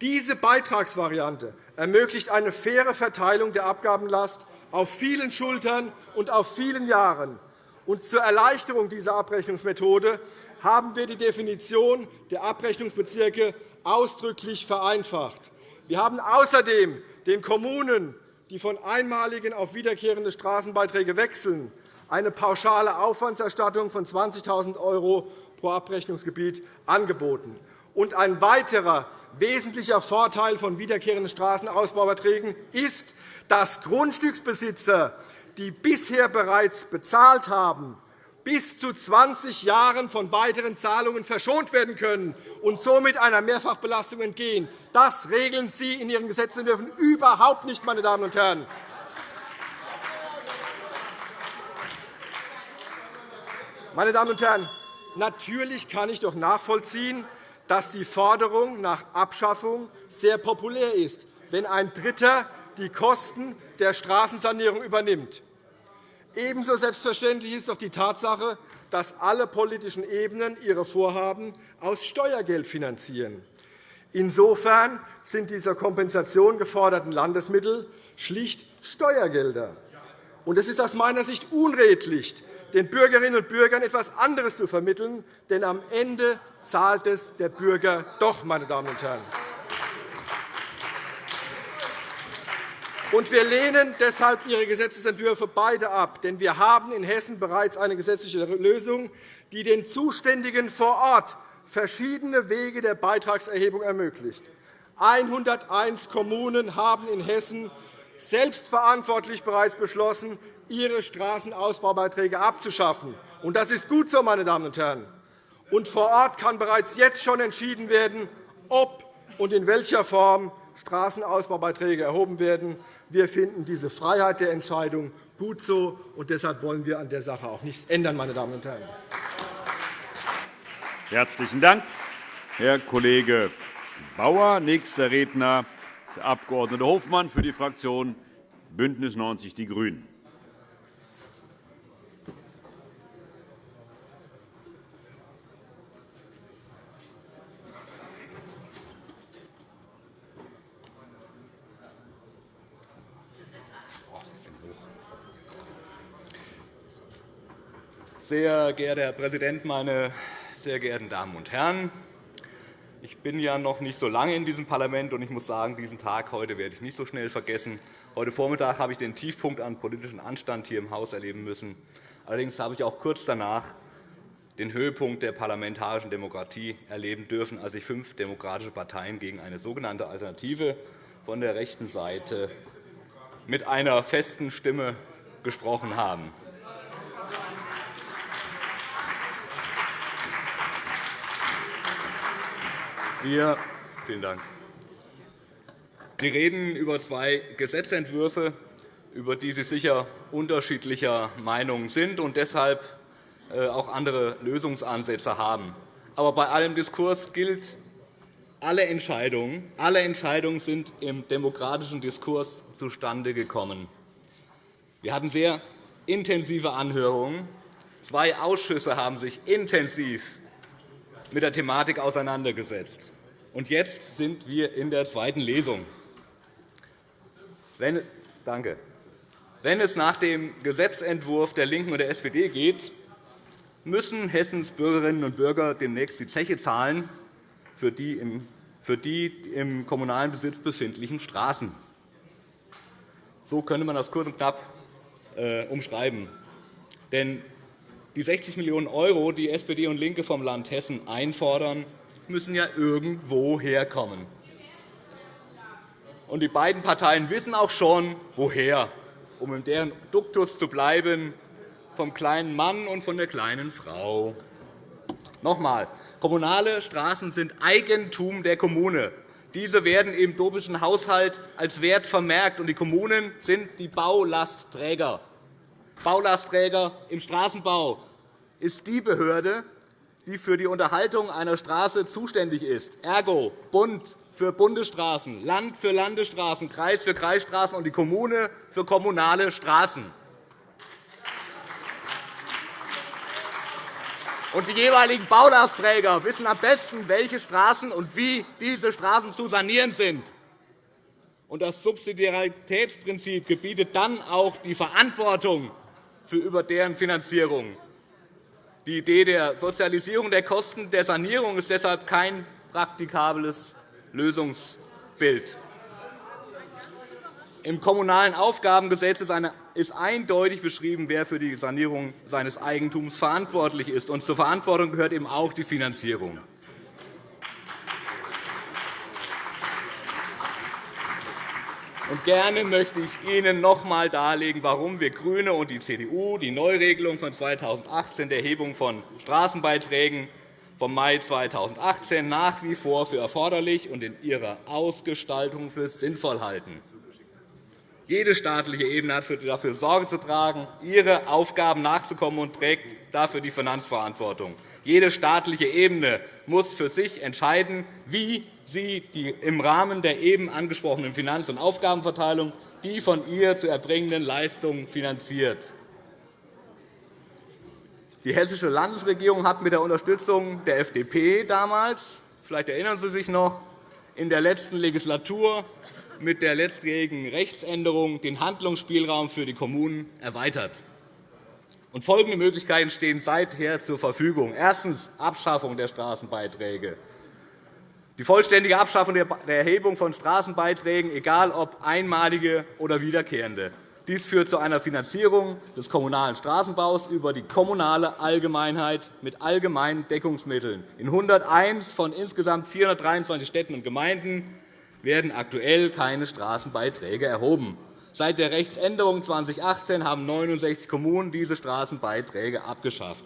Diese Beitragsvariante ermöglicht eine faire Verteilung der Abgabenlast auf vielen Schultern und auf vielen Jahren. Und zur Erleichterung dieser Abrechnungsmethode haben wir die Definition der Abrechnungsbezirke ausdrücklich vereinfacht. Wir haben außerdem den Kommunen, die von einmaligen auf wiederkehrende Straßenbeiträge wechseln, eine pauschale Aufwandserstattung von 20.000 € pro Abrechnungsgebiet angeboten. Und ein weiterer wesentlicher Vorteil von wiederkehrenden Straßenausbaubeiträgen ist, dass Grundstücksbesitzer die bisher bereits bezahlt haben, bis zu 20 Jahren von weiteren Zahlungen verschont werden können und somit einer Mehrfachbelastung entgehen. Das regeln Sie in Ihren Gesetzentwürfen überhaupt nicht, meine Damen und Herren. Meine Damen und Herren, natürlich kann ich doch nachvollziehen, dass die Forderung nach Abschaffung sehr populär ist, wenn ein Dritter die Kosten der Straßensanierung übernimmt. Ebenso selbstverständlich ist doch die Tatsache, dass alle politischen Ebenen ihre Vorhaben aus Steuergeld finanzieren. Insofern sind die zur Kompensation geforderten Landesmittel schlicht Steuergelder. Es ist aus meiner Sicht unredlich, den Bürgerinnen und Bürgern etwas anderes zu vermitteln, denn am Ende zahlt es der Bürger doch, meine Damen und Herren. Und wir lehnen deshalb Ihre Gesetzentwürfe beide ab. Denn wir haben in Hessen bereits eine gesetzliche Lösung, die den Zuständigen vor Ort verschiedene Wege der Beitragserhebung ermöglicht. 101 Kommunen haben in Hessen selbstverantwortlich bereits beschlossen, ihre Straßenausbaubeiträge abzuschaffen. Und das ist gut so, meine Damen und Herren. Und vor Ort kann bereits jetzt schon entschieden werden, ob und in welcher Form Straßenausbaubeiträge erhoben werden. Wir finden diese Freiheit der Entscheidung gut so, und deshalb wollen wir an der Sache auch nichts ändern. Meine Damen und Herren. Herzlichen Dank, Herr Kollege Bauer. Nächster Redner ist der Abg. Hofmann für die Fraktion BÜNDNIS 90 die GRÜNEN. Sehr geehrter Herr Präsident, meine sehr geehrten Damen und Herren! Ich bin ja noch nicht so lange in diesem Parlament, und ich muss sagen, diesen Tag heute werde ich nicht so schnell vergessen. Heute Vormittag habe ich den Tiefpunkt an politischem Anstand hier im Haus erleben müssen. Allerdings habe ich auch kurz danach den Höhepunkt der parlamentarischen Demokratie erleben dürfen, als sich fünf demokratische Parteien gegen eine sogenannte Alternative von der rechten Seite mit einer festen Stimme gesprochen haben. Wir, vielen Dank. Wir reden über zwei Gesetzentwürfe, über die Sie sicher unterschiedlicher Meinung sind und deshalb äh, auch andere Lösungsansätze haben. Aber bei allem Diskurs gilt, alle Entscheidungen, alle Entscheidungen sind im demokratischen Diskurs zustande gekommen. Wir hatten sehr intensive Anhörungen. Zwei Ausschüsse haben sich intensiv mit der Thematik auseinandergesetzt. Und jetzt sind wir in der zweiten Lesung. Wenn, danke. Wenn es nach dem Gesetzentwurf der LINKEN und der SPD geht, müssen Hessens Bürgerinnen und Bürger demnächst die Zeche zahlen für die im, für die im kommunalen Besitz befindlichen Straßen. So könnte man das kurz und knapp äh, umschreiben. Denn die 60 Millionen €, die SPD und LINKE vom Land Hessen einfordern, müssen ja irgendwo herkommen. Und die beiden Parteien wissen auch schon, woher, um in deren Duktus zu bleiben, vom kleinen Mann und von der kleinen Frau. Noch einmal. Kommunale Straßen sind Eigentum der Kommune. Diese werden im dopischen Haushalt als Wert vermerkt, und die Kommunen sind die Baulastträger. Baulastträger im Straßenbau ist die Behörde, die für die Unterhaltung einer Straße zuständig ist, ergo Bund für Bundesstraßen, Land für Landesstraßen, Kreis für Kreisstraßen und die Kommune für kommunale Straßen. Die jeweiligen Baulastträger wissen am besten, welche Straßen und wie diese Straßen zu sanieren sind. Das Subsidiaritätsprinzip gebietet dann auch die Verantwortung für über deren Finanzierung. Die Idee der Sozialisierung der Kosten der Sanierung ist deshalb kein praktikables Lösungsbild. Im Kommunalen Aufgabengesetz ist eindeutig beschrieben, wer für die Sanierung seines Eigentums verantwortlich ist. Und zur Verantwortung gehört eben auch die Finanzierung. Und gerne möchte ich Ihnen noch einmal darlegen, warum wir GRÜNE und die CDU die Neuregelung von 2018 der Erhebung von Straßenbeiträgen vom Mai 2018 nach wie vor für erforderlich und in ihrer Ausgestaltung für sinnvoll halten. Jede staatliche Ebene hat dafür Sorge zu tragen, ihre Aufgaben nachzukommen und trägt dafür die Finanzverantwortung. Jede staatliche Ebene muss für sich entscheiden, wie sie die im Rahmen der eben angesprochenen Finanz- und Aufgabenverteilung die von ihr zu erbringenden Leistungen finanziert. Die Hessische Landesregierung hat mit der Unterstützung der FDP damals, vielleicht erinnern Sie sich noch, in der letzten Legislatur mit der letztjährigen Rechtsänderung den Handlungsspielraum für die Kommunen erweitert. Und folgende Möglichkeiten stehen seither zur Verfügung. Erstens. Abschaffung der Straßenbeiträge. Die vollständige Abschaffung der Erhebung von Straßenbeiträgen, egal ob einmalige oder wiederkehrende. Dies führt zu einer Finanzierung des kommunalen Straßenbaus über die kommunale Allgemeinheit mit allgemeinen Deckungsmitteln. In 101 von insgesamt 423 Städten und Gemeinden werden aktuell keine Straßenbeiträge erhoben. Seit der Rechtsänderung 2018 haben 69 Kommunen diese Straßenbeiträge abgeschafft.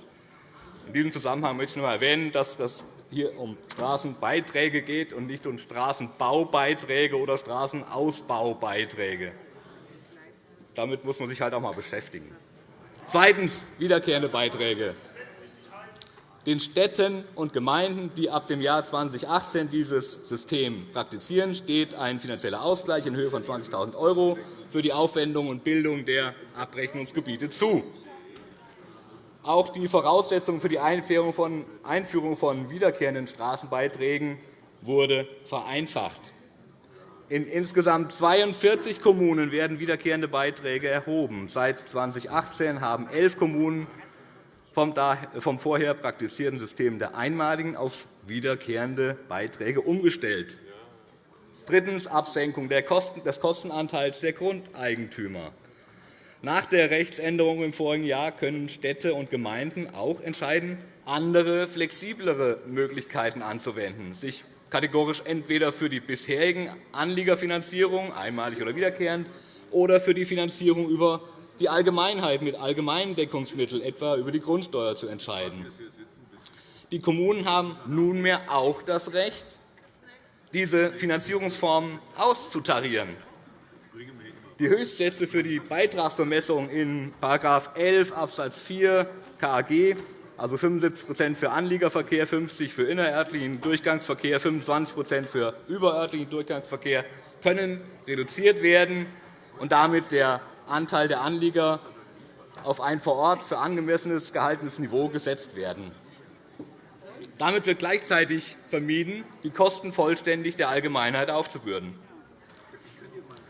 In diesem Zusammenhang möchte ich noch einmal erwähnen, dass es hier um Straßenbeiträge geht und nicht um Straßenbaubeiträge oder Straßenausbaubeiträge. Damit muss man sich halt auch einmal beschäftigen. Zweitens. Wiederkehrende Beiträge. Den Städten und Gemeinden, die ab dem Jahr 2018 dieses System praktizieren, steht ein finanzieller Ausgleich in Höhe von 20.000 € für die Aufwendung und Bildung der Abrechnungsgebiete zu. Auch die Voraussetzung für die Einführung von wiederkehrenden Straßenbeiträgen wurde vereinfacht. In insgesamt 42 Kommunen werden wiederkehrende Beiträge erhoben. Seit 2018 haben elf Kommunen vom vorher praktizierten System der einmaligen auf wiederkehrende Beiträge umgestellt. Drittens. Absenkung des Kostenanteils der Grundeigentümer. Nach der Rechtsänderung im vorigen Jahr können Städte und Gemeinden auch entscheiden, andere, flexiblere Möglichkeiten anzuwenden, sich kategorisch entweder für die bisherigen Anliegerfinanzierung, einmalig oder wiederkehrend, oder für die Finanzierung über die Allgemeinheit mit allgemeinen Deckungsmitteln, etwa über die Grundsteuer, zu entscheiden. Die Kommunen haben nunmehr auch das Recht, diese Finanzierungsformen auszutarieren. Die Höchstsätze für die Beitragsbemessung in § 11 Abs. 4 KAG also 75% für Anliegerverkehr, 50% für innerörtlichen Durchgangsverkehr, 25% für überörtlichen Durchgangsverkehr, können reduziert werden und damit der Anteil der Anlieger auf ein vor Ort für angemessenes gehaltenes Niveau gesetzt werden. Damit wird gleichzeitig vermieden, die Kosten vollständig der Allgemeinheit aufzubürden.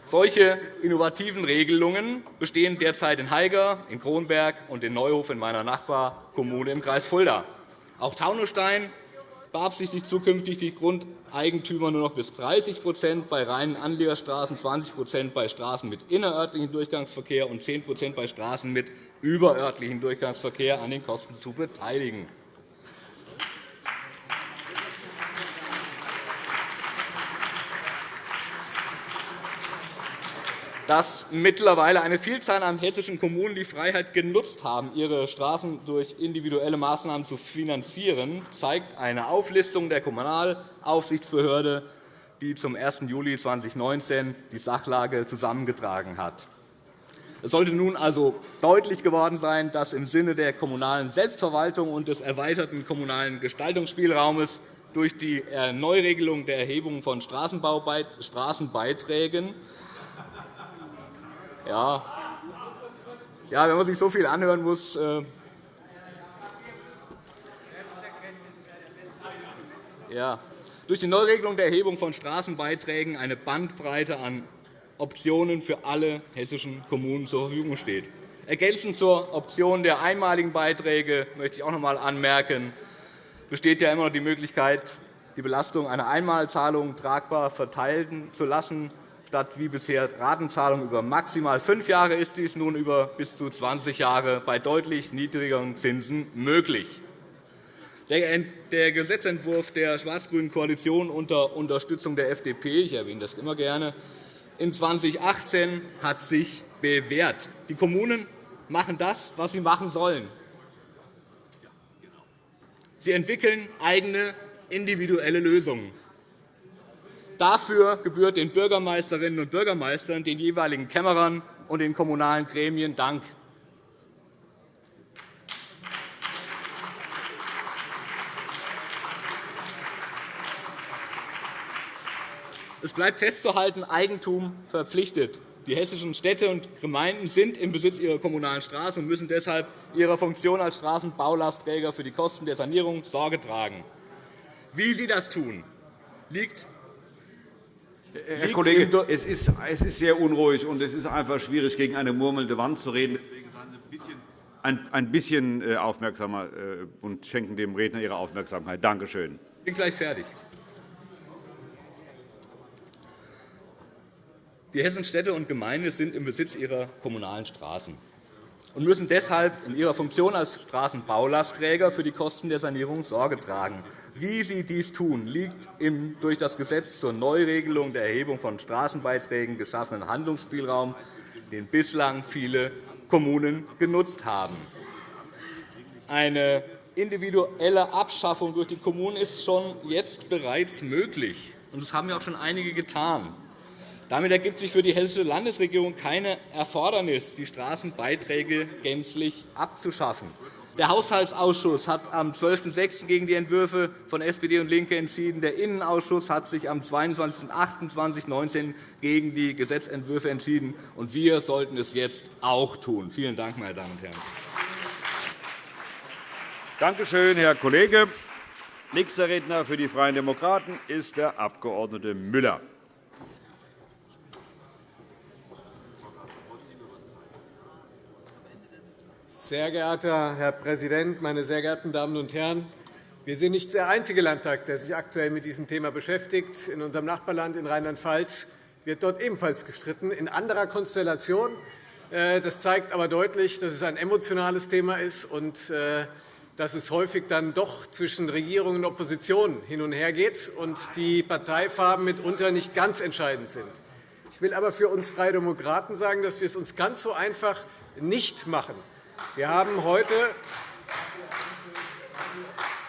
Solche innovativen Regelungen bestehen derzeit in Haiger, in Kronberg und in Neuhof in meiner Nachbarkommune im Kreis Fulda. Auch Taunusstein beabsichtigt zukünftig, die Grundeigentümer nur noch bis 30% bei reinen Anliegerstraßen, 20% bei Straßen mit innerörtlichem Durchgangsverkehr und 10% bei Straßen mit überörtlichem Durchgangsverkehr an den Kosten zu beteiligen. Dass mittlerweile eine Vielzahl an hessischen Kommunen die Freiheit genutzt haben, ihre Straßen durch individuelle Maßnahmen zu finanzieren, zeigt eine Auflistung der Kommunalaufsichtsbehörde, die zum 1. Juli 2019 die Sachlage zusammengetragen hat. Es sollte nun also deutlich geworden sein, dass im Sinne der kommunalen Selbstverwaltung und des erweiterten kommunalen Gestaltungsspielraumes durch die Neuregelung der Erhebung von Straßenbeiträgen ja. ja, wenn man sich so viel anhören muss. Äh ja. Durch die Neuregelung der Erhebung von Straßenbeiträgen eine Bandbreite an Optionen für alle hessischen Kommunen zur Verfügung steht. Ergänzend zur Option der einmaligen Beiträge möchte ich auch noch einmal anmerken, besteht ja immer noch die Möglichkeit, die Belastung einer Einmalzahlung tragbar verteilen zu lassen Statt wie bisher Ratenzahlung über maximal fünf Jahre ist dies nun über bis zu 20 Jahre bei deutlich niedrigeren Zinsen möglich. Der Gesetzentwurf der schwarz-grünen Koalition unter Unterstützung der FDP – ich erwähne das immer gerne – in 2018 hat sich bewährt. Die Kommunen machen das, was sie machen sollen. Sie entwickeln eigene individuelle Lösungen. Dafür gebührt den Bürgermeisterinnen und Bürgermeistern, den jeweiligen Kämmerern und den kommunalen Gremien Dank. Es bleibt festzuhalten, Eigentum verpflichtet. Die hessischen Städte und Gemeinden sind im Besitz ihrer kommunalen Straßen und müssen deshalb ihrer Funktion als Straßenbaulastträger für die Kosten der Sanierung Sorge tragen. Wie sie das tun, liegt Herr Kollege, es ist, es ist sehr unruhig, und es ist einfach schwierig, gegen eine murmelnde Wand zu reden. Deswegen seien Sie ein bisschen, ein, ein bisschen äh, aufmerksamer äh, und schenken dem Redner Ihre Aufmerksamkeit. Danke schön. Ich bin gleich fertig. Die Hessen Städte und Gemeinden sind im Besitz ihrer kommunalen Straßen und müssen deshalb in ihrer Funktion als Straßenbaulastträger für die Kosten der Sanierung Sorge tragen. Wie sie dies tun, liegt im durch das Gesetz zur Neuregelung der Erhebung von Straßenbeiträgen geschaffenen Handlungsspielraum, den bislang viele Kommunen genutzt haben. Eine individuelle Abschaffung durch die Kommunen ist schon jetzt bereits möglich. Das haben ja auch schon einige getan. Damit ergibt sich für die Hessische Landesregierung keine Erfordernis, die Straßenbeiträge gänzlich abzuschaffen. Der Haushaltsausschuss hat am 12.06. gegen die Entwürfe von SPD und LINKE entschieden. Der Innenausschuss hat sich am 22.08.2019 gegen die Gesetzentwürfe entschieden. und Wir sollten es jetzt auch tun. Vielen Dank, meine Damen und Herren. Danke schön, Herr Kollege. Nächster Redner für die Freien Demokraten ist der Abg. Müller. Sehr geehrter Herr Präsident, meine sehr geehrten Damen und Herren! Wir sind nicht der einzige Landtag, der sich aktuell mit diesem Thema beschäftigt. In unserem Nachbarland in Rheinland-Pfalz wird dort ebenfalls gestritten, in anderer Konstellation. Äh, das zeigt aber deutlich, dass es ein emotionales Thema ist und äh, dass es häufig dann doch zwischen Regierung und Opposition hin und her geht und die Parteifarben mitunter nicht ganz entscheidend sind. Ich will aber für uns Freie Demokraten sagen, dass wir es uns ganz so einfach nicht machen. Wir haben heute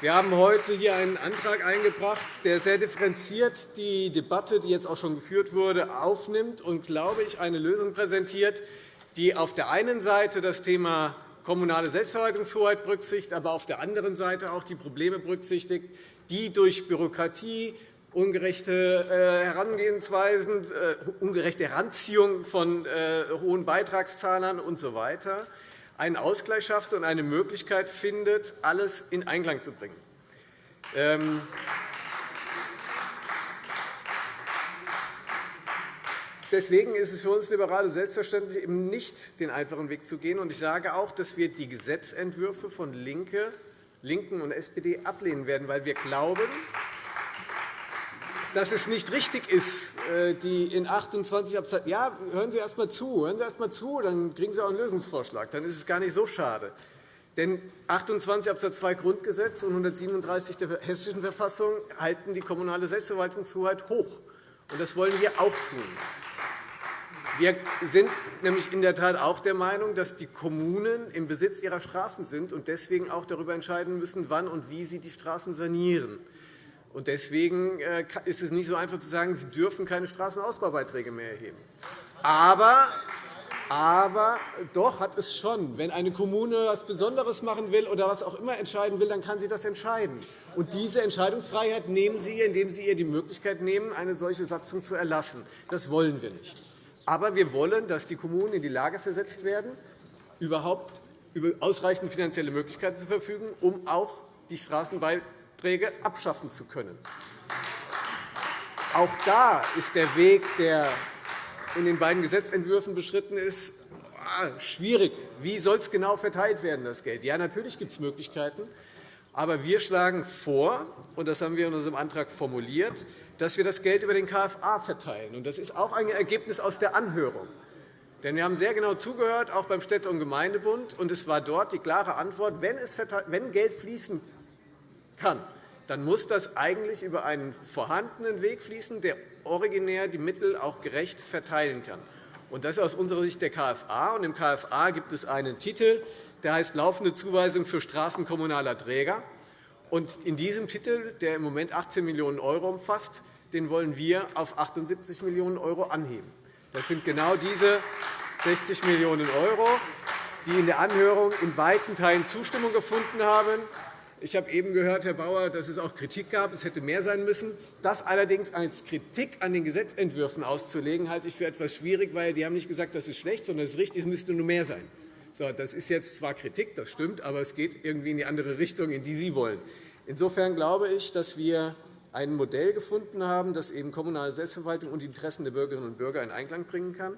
wir haben heute hier einen Antrag eingebracht, der sehr differenziert die Debatte, die jetzt auch schon geführt wurde, aufnimmt und, glaube ich, eine Lösung präsentiert, die auf der einen Seite das Thema kommunale Selbstverwaltungshoheit berücksichtigt, aber auf der anderen Seite auch die Probleme berücksichtigt, die durch Bürokratie, ungerechte äh, Herangehensweisen, äh, ungerechte Heranziehung von äh, hohen Beitragszahlern usw. So einen Ausgleich schafft und eine Möglichkeit findet, alles in Einklang zu bringen. Ähm, Deswegen ist es für uns Liberale selbstverständlich, eben nicht den einfachen Weg zu gehen. Ich sage auch, dass wir die Gesetzentwürfe von LINKE, LINKEN und SPD ablehnen werden, weil wir glauben, dass es nicht richtig ist, äh, die in 28 Absatz Ja, hören Sie erst einmal zu, hören Sie erst einmal zu, dann kriegen Sie auch einen Lösungsvorschlag. Dann ist es gar nicht so schade. Denn 28 Absatz 2 Grundgesetz und 137 der Hessischen Verfassung halten die kommunale Selbstverwaltungshoheit hoch. Und das wollen wir auch tun. Wir sind nämlich in der Tat auch der Meinung, dass die Kommunen im Besitz ihrer Straßen sind und deswegen auch darüber entscheiden müssen, wann und wie sie die Straßen sanieren. Deswegen äh, ist es nicht so einfach zu sagen, Sie dürfen keine Straßenausbaubeiträge mehr erheben. Aber, aber doch hat es schon. Wenn eine Kommune etwas Besonderes machen will oder was auch immer entscheiden will, dann kann sie das entscheiden. Und diese Entscheidungsfreiheit nehmen Sie indem Sie ihr die Möglichkeit nehmen, eine solche Satzung zu erlassen. Das wollen wir nicht. Aber wir wollen, dass die Kommunen in die Lage versetzt werden, überhaupt über ausreichend finanzielle Möglichkeiten zu verfügen, um auch die Straßenbeiträge Beiträge abschaffen zu können. Auch da ist der Weg, der in den beiden Gesetzentwürfen beschritten ist, ah, schwierig. Wie soll es genau verteilt werden, das Geld? Ja, natürlich gibt es Möglichkeiten. Aber wir schlagen vor, und das haben wir in unserem Antrag formuliert, dass wir das Geld über den KFA verteilen. Das ist auch ein Ergebnis aus der Anhörung. Denn wir haben sehr genau zugehört, auch beim Städte- und Gemeindebund, und es war dort die klare Antwort, wenn Geld fließen kann, dann muss das eigentlich über einen vorhandenen Weg fließen, der originär die Mittel auch gerecht verteilen kann. Das ist aus unserer Sicht der KFA. Und Im KFA gibt es einen Titel, der heißt Laufende Zuweisung für Straßen kommunaler Träger. Und in diesem Titel, der im Moment 18 Millionen € umfasst, den wollen wir auf 78 Millionen € anheben. Das sind genau diese 60 Millionen €, die in der Anhörung in weiten Teilen Zustimmung gefunden haben ich habe eben gehört, Herr Bauer, dass es auch Kritik gab, es hätte mehr sein müssen. Das allerdings als Kritik an den Gesetzentwürfen auszulegen, halte ich für etwas schwierig, weil die haben nicht gesagt, das ist schlecht, sondern es ist richtig, es müsste nur mehr sein. So, das ist jetzt zwar Kritik, das stimmt, aber es geht irgendwie in die andere Richtung, in die Sie wollen. Insofern glaube ich, dass wir ein Modell gefunden haben, das eben kommunale Selbstverwaltung und die Interessen der Bürgerinnen und Bürger in Einklang bringen kann.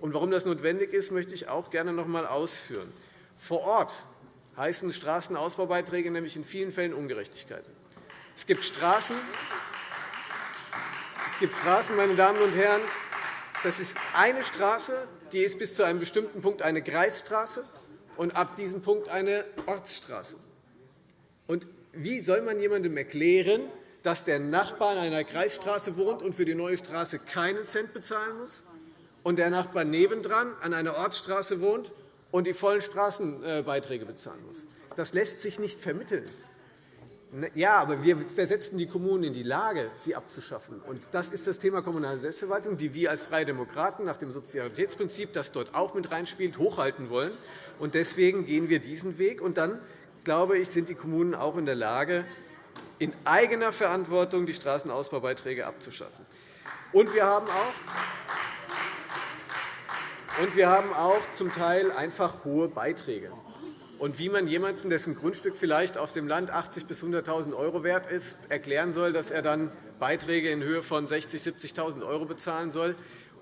Und warum das notwendig ist, möchte ich auch gerne noch einmal ausführen. Vor Ort heißen Straßenausbaubeiträge nämlich in vielen Fällen Ungerechtigkeiten. Es gibt Straßen, es gibt Straßen meine Damen und Herren, das ist eine Straße, die ist bis zu einem bestimmten Punkt eine Kreisstraße und ab diesem Punkt eine Ortsstraße. Und wie soll man jemandem erklären, dass der Nachbar in einer Kreisstraße wohnt und für die neue Straße keinen Cent bezahlen muss und der Nachbar nebendran an einer Ortsstraße wohnt und die vollen Straßenbeiträge bezahlen muss? Das lässt sich nicht vermitteln. Ne, ja, aber wir versetzen die Kommunen in die Lage, sie abzuschaffen. Und das ist das Thema kommunale Selbstverwaltung, die wir als Freie Demokraten nach dem Subsidiaritätsprinzip, das dort auch mit reinspielt, hochhalten wollen. Und deswegen gehen wir diesen Weg. Und dann, glaube ich, sind die Kommunen auch in der Lage, in eigener Verantwortung die Straßenausbaubeiträge abzuschaffen. Und wir haben auch und wir haben auch zum Teil einfach hohe Beiträge. Und wie man jemandem, dessen Grundstück vielleicht auf dem Land 80.000 bis 100.000 € wert ist, erklären soll, dass er dann Beiträge in Höhe von 60.000 70.000 € bezahlen soll,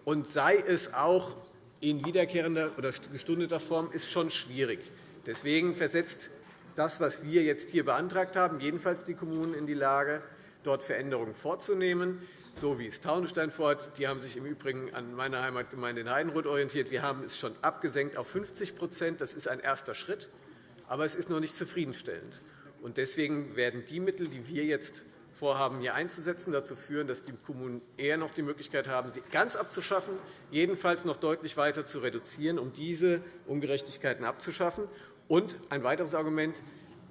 und sei es auch in wiederkehrender oder gestundeter Form, ist schon schwierig. Deswegen versetzt das, was wir jetzt hier beantragt haben, jedenfalls die Kommunen in die Lage, dort Veränderungen vorzunehmen, so wie es Taunusstein fordert. Die haben sich im Übrigen an meiner Heimatgemeinde in Heidenroth orientiert. Wir haben es schon abgesenkt auf 50% Das ist ein erster Schritt aber es ist noch nicht zufriedenstellend. Deswegen werden die Mittel, die wir jetzt vorhaben, hier einzusetzen, dazu führen, dass die Kommunen eher noch die Möglichkeit haben, sie ganz abzuschaffen, jedenfalls noch deutlich weiter zu reduzieren, um diese Ungerechtigkeiten abzuschaffen. Und ein weiteres Argument,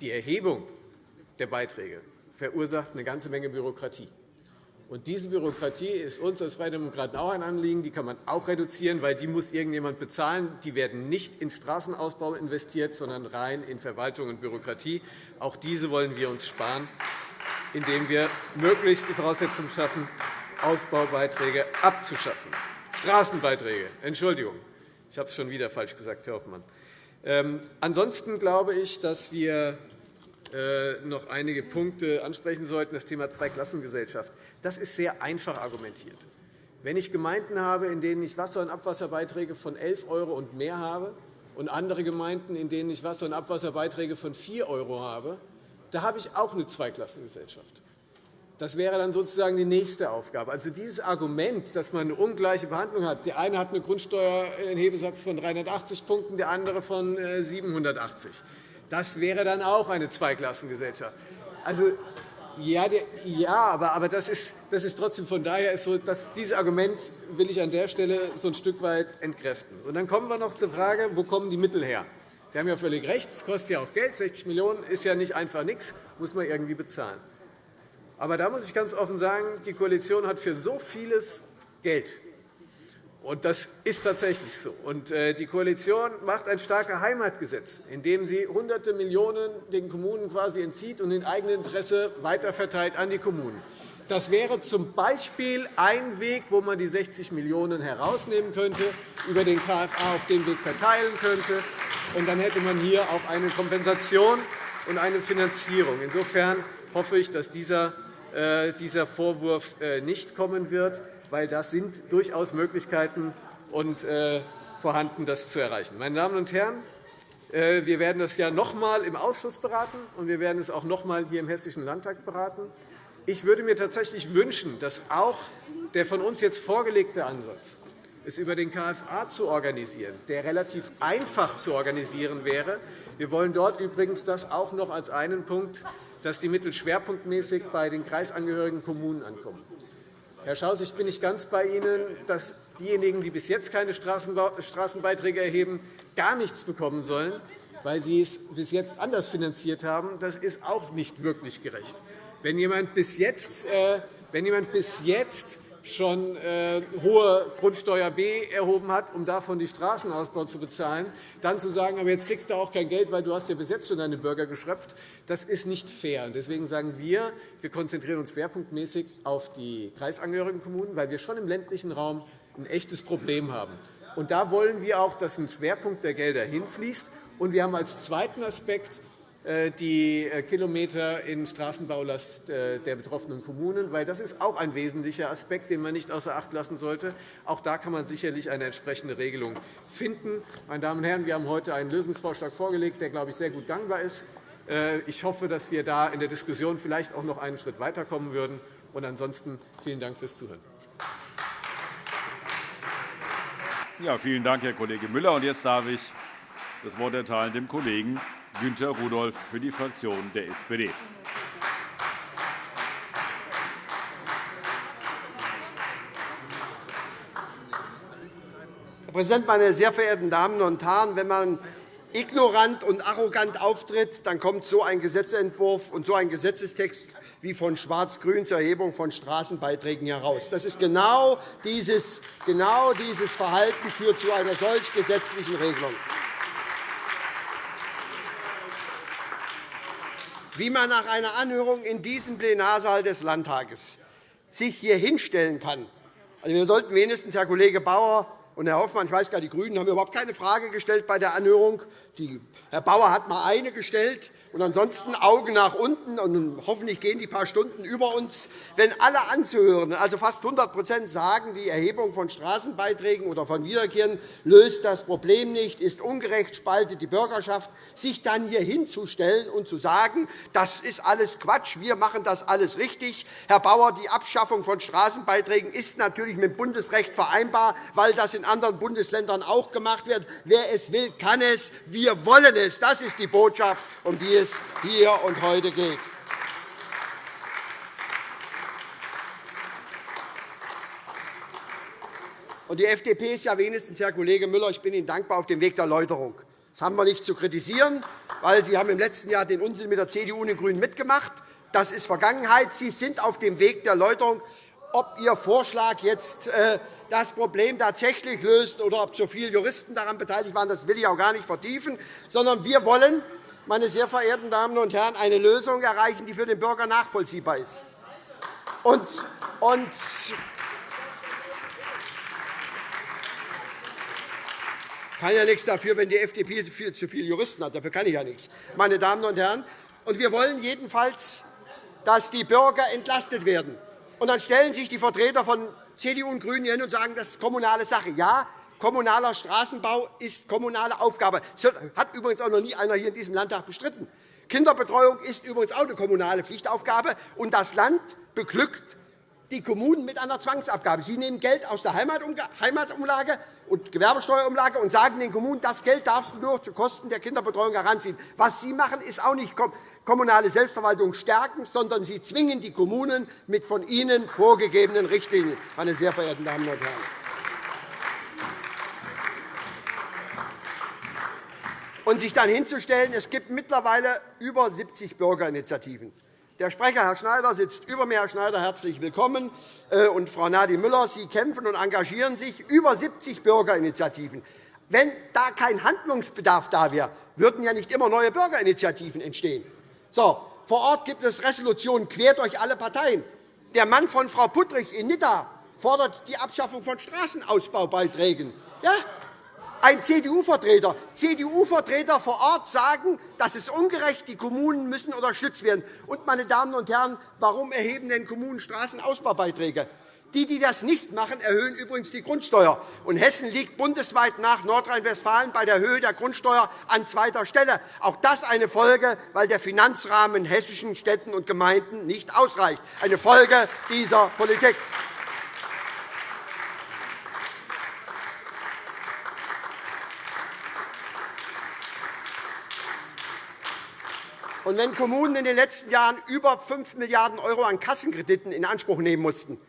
die Erhebung der Beiträge verursacht eine ganze Menge Bürokratie. Und diese Bürokratie ist uns als Freie Demokraten auch ein Anliegen. Die kann man auch reduzieren, weil die muss irgendjemand bezahlen. Die werden nicht in Straßenausbau investiert, sondern rein in Verwaltung und Bürokratie. Auch diese wollen wir uns sparen, indem wir möglichst die Voraussetzungen schaffen, Ausbaubeiträge abzuschaffen. Straßenbeiträge, Entschuldigung, ich habe es schon wieder falsch gesagt, Herr Hoffmann. Ähm, ansonsten glaube ich, dass wir äh, noch einige Punkte ansprechen sollten. Das Thema Zweiklassengesellschaft. Das ist sehr einfach argumentiert. Wenn ich Gemeinden habe, in denen ich Wasser- und Abwasserbeiträge von 11 € und mehr habe, und andere Gemeinden, in denen ich Wasser- und Abwasserbeiträge von 4 € habe, da habe ich auch eine Zweiklassengesellschaft. Das wäre dann sozusagen die nächste Aufgabe. Also dieses Argument, dass man eine ungleiche Behandlung hat, der eine hat einen Grundsteuerhebesatz von 380 Punkten, der andere von 780. Äh, das wäre dann auch eine Zweiklassengesellschaft. Also, ja, ja aber, aber das, ist, das ist trotzdem von daher ist so, dass dieses Argument will ich an der Stelle so ein Stück weit entkräften. Und dann kommen wir noch zur Frage, wo kommen die Mittel her? Sie haben ja völlig recht, es kostet ja auch Geld. 60 Millionen € ist ja nicht einfach nichts, muss man irgendwie bezahlen. Aber da muss ich ganz offen sagen, die Koalition hat für so vieles Geld. Und das ist tatsächlich so. Und äh, die Koalition macht ein starkes Heimatgesetz, in dem sie Hunderte Millionen den Kommunen quasi entzieht und in eigenem Interesse weiterverteilt an die Kommunen. Das wäre zum Beispiel ein Weg, wo man die 60 Millionen € herausnehmen könnte, über den KFA auf dem Weg verteilen könnte. Und dann hätte man hier auch eine Kompensation und eine Finanzierung. Insofern hoffe ich, dass dieser äh, Vorwurf äh, nicht kommen wird weil das sind durchaus Möglichkeiten und, äh, vorhanden, das zu erreichen. Meine Damen und Herren, äh, wir werden das ja noch einmal im Ausschuss beraten, und wir werden es auch noch einmal hier im Hessischen Landtag beraten. Ich würde mir tatsächlich wünschen, dass auch der von uns jetzt vorgelegte Ansatz, es über den KFA zu organisieren, der relativ einfach zu organisieren wäre. Wir wollen dort übrigens das auch noch als einen Punkt, dass die Mittel schwerpunktmäßig bei den kreisangehörigen Kommunen ankommen. Herr Schaus, ich bin nicht ganz bei Ihnen, dass diejenigen, die bis jetzt keine Straßenbeiträge erheben, gar nichts bekommen sollen, weil sie es bis jetzt anders finanziert haben. Das ist auch nicht wirklich gerecht. Wenn jemand bis jetzt, äh, wenn jemand bis jetzt schon äh, hohe Grundsteuer B erhoben hat, um davon die Straßenausbau zu bezahlen, dann zu sagen, aber jetzt kriegst du auch kein Geld, weil du hast ja bis jetzt schon deine Bürger geschröpft, das ist nicht fair. Deswegen sagen wir, wir konzentrieren uns schwerpunktmäßig auf die kreisangehörigen Kommunen, weil wir schon im ländlichen Raum ein echtes Problem haben. Und da wollen wir auch, dass ein Schwerpunkt der Gelder hinfließt. Und wir haben als zweiten Aspekt die äh, Kilometer in Straßenbaulast äh, der betroffenen Kommunen, weil das ist auch ein wesentlicher Aspekt, den man nicht außer Acht lassen sollte. Auch da kann man sicherlich eine entsprechende Regelung finden. Meine Damen und Herren, wir haben heute einen Lösungsvorschlag vorgelegt, der, glaube ich, sehr gut gangbar ist. Ich hoffe, dass wir da in der Diskussion vielleicht auch noch einen Schritt weiterkommen würden. Und ansonsten vielen Dank fürs Zuhören. Ja, vielen Dank, Herr Kollege Müller. Und jetzt darf ich das Wort erteilen dem Kollegen Günter Rudolph für die Fraktion der SPD. Herr Präsident, meine sehr verehrten Damen und Herren! Wenn man ignorant und arrogant auftritt, dann kommt so ein Gesetzentwurf und so ein Gesetzestext wie von Schwarz-Grün zur Erhebung von Straßenbeiträgen heraus. Das ist genau dieses, genau dieses Verhalten führt zu einer solch gesetzlichen Regelung. Wie man nach einer Anhörung in diesem Plenarsaal des Landtages sich hier hinstellen kann. Also, wir sollten wenigstens, Herr Kollege Bauer und Herr Hoffmann, ich weiß gar, die GRÜNEN haben überhaupt keine Frage gestellt bei der Anhörung. Herr Bauer hat einmal eine gestellt. Und ansonsten Augen nach unten, und hoffentlich gehen die paar Stunden über uns, wenn alle Anzuhörenden, also fast 100% sagen, die Erhebung von Straßenbeiträgen oder von Wiederkehren löst das Problem nicht, ist ungerecht, spaltet die Bürgerschaft, sich dann hier hinzustellen und zu sagen, das ist alles Quatsch, wir machen das alles richtig. Herr Bauer, die Abschaffung von Straßenbeiträgen ist natürlich mit Bundesrecht vereinbar, weil das in anderen Bundesländern auch gemacht wird. Wer es will, kann es. Wir wollen es. Das ist die Botschaft, um die es hier und heute geht. Die FDP ist ja wenigstens, Herr Kollege Müller, ich bin Ihnen dankbar, auf dem Weg der Erläuterung. Das haben wir nicht zu kritisieren, weil Sie haben im letzten Jahr den Unsinn mit der CDU und den GRÜNEN mitgemacht. Das ist Vergangenheit. Sie sind auf dem Weg der Erläuterung. Ob Ihr Vorschlag jetzt äh, das Problem tatsächlich löst oder ob zu viele Juristen daran beteiligt waren, das will ich auch gar nicht vertiefen, sondern wir wollen, meine sehr verehrten Damen und Herren, eine Lösung erreichen, die für den Bürger nachvollziehbar ist. Und, und kann ja nichts dafür, wenn die FDP zu viele Juristen hat. Dafür kann ich ja nichts. Meine Damen und Herren, und wir wollen jedenfalls, dass die Bürger entlastet werden. Und dann stellen sich die Vertreter von CDU und GRÜNEN hin und sagen, das ist kommunale Sache. Ja, Kommunaler Straßenbau ist kommunale Aufgabe. Das hat übrigens auch noch nie einer hier in diesem Landtag bestritten. Kinderbetreuung ist übrigens auch eine kommunale Pflichtaufgabe. Und das Land beglückt die Kommunen mit einer Zwangsabgabe. Sie nehmen Geld aus der Heimatumlage und Gewerbesteuerumlage und sagen den Kommunen, das Geld darfst du nur zu Kosten der Kinderbetreuung heranziehen. Was Sie machen, ist auch nicht kommunale Selbstverwaltung stärken, sondern Sie zwingen die Kommunen mit von Ihnen vorgegebenen Richtlinien. Meine sehr verehrten Damen und Herren. Und sich dann hinzustellen, es gibt mittlerweile über 70 Bürgerinitiativen. Der Sprecher, Herr Schneider, sitzt über mir. Herr Schneider, herzlich willkommen. Äh, und Frau Nadi Müller, Sie kämpfen und engagieren sich. Über 70 Bürgerinitiativen. Wenn da kein Handlungsbedarf da wäre, würden ja nicht immer neue Bürgerinitiativen entstehen. So, vor Ort gibt es Resolutionen quer durch alle Parteien. Der Mann von Frau Puttrich in Nidda fordert die Abschaffung von Straßenausbaubeiträgen. Ja, ein CDU-Vertreter. CDU-Vertreter vor Ort sagen, das ist ungerecht, die Kommunen müssen unterstützt werden. Und, meine Damen und Herren, warum erheben denn Kommunen Straßenausbaubeiträge? Die, die das nicht machen, erhöhen übrigens die Grundsteuer. Und Hessen liegt bundesweit nach Nordrhein-Westfalen bei der Höhe der Grundsteuer an zweiter Stelle. Auch das eine Folge, weil der Finanzrahmen in hessischen Städten und Gemeinden nicht ausreicht. Eine Folge dieser Politik. Und wenn Kommunen in den letzten Jahren über 5 Milliarden € an Kassenkrediten in Anspruch nehmen mussten,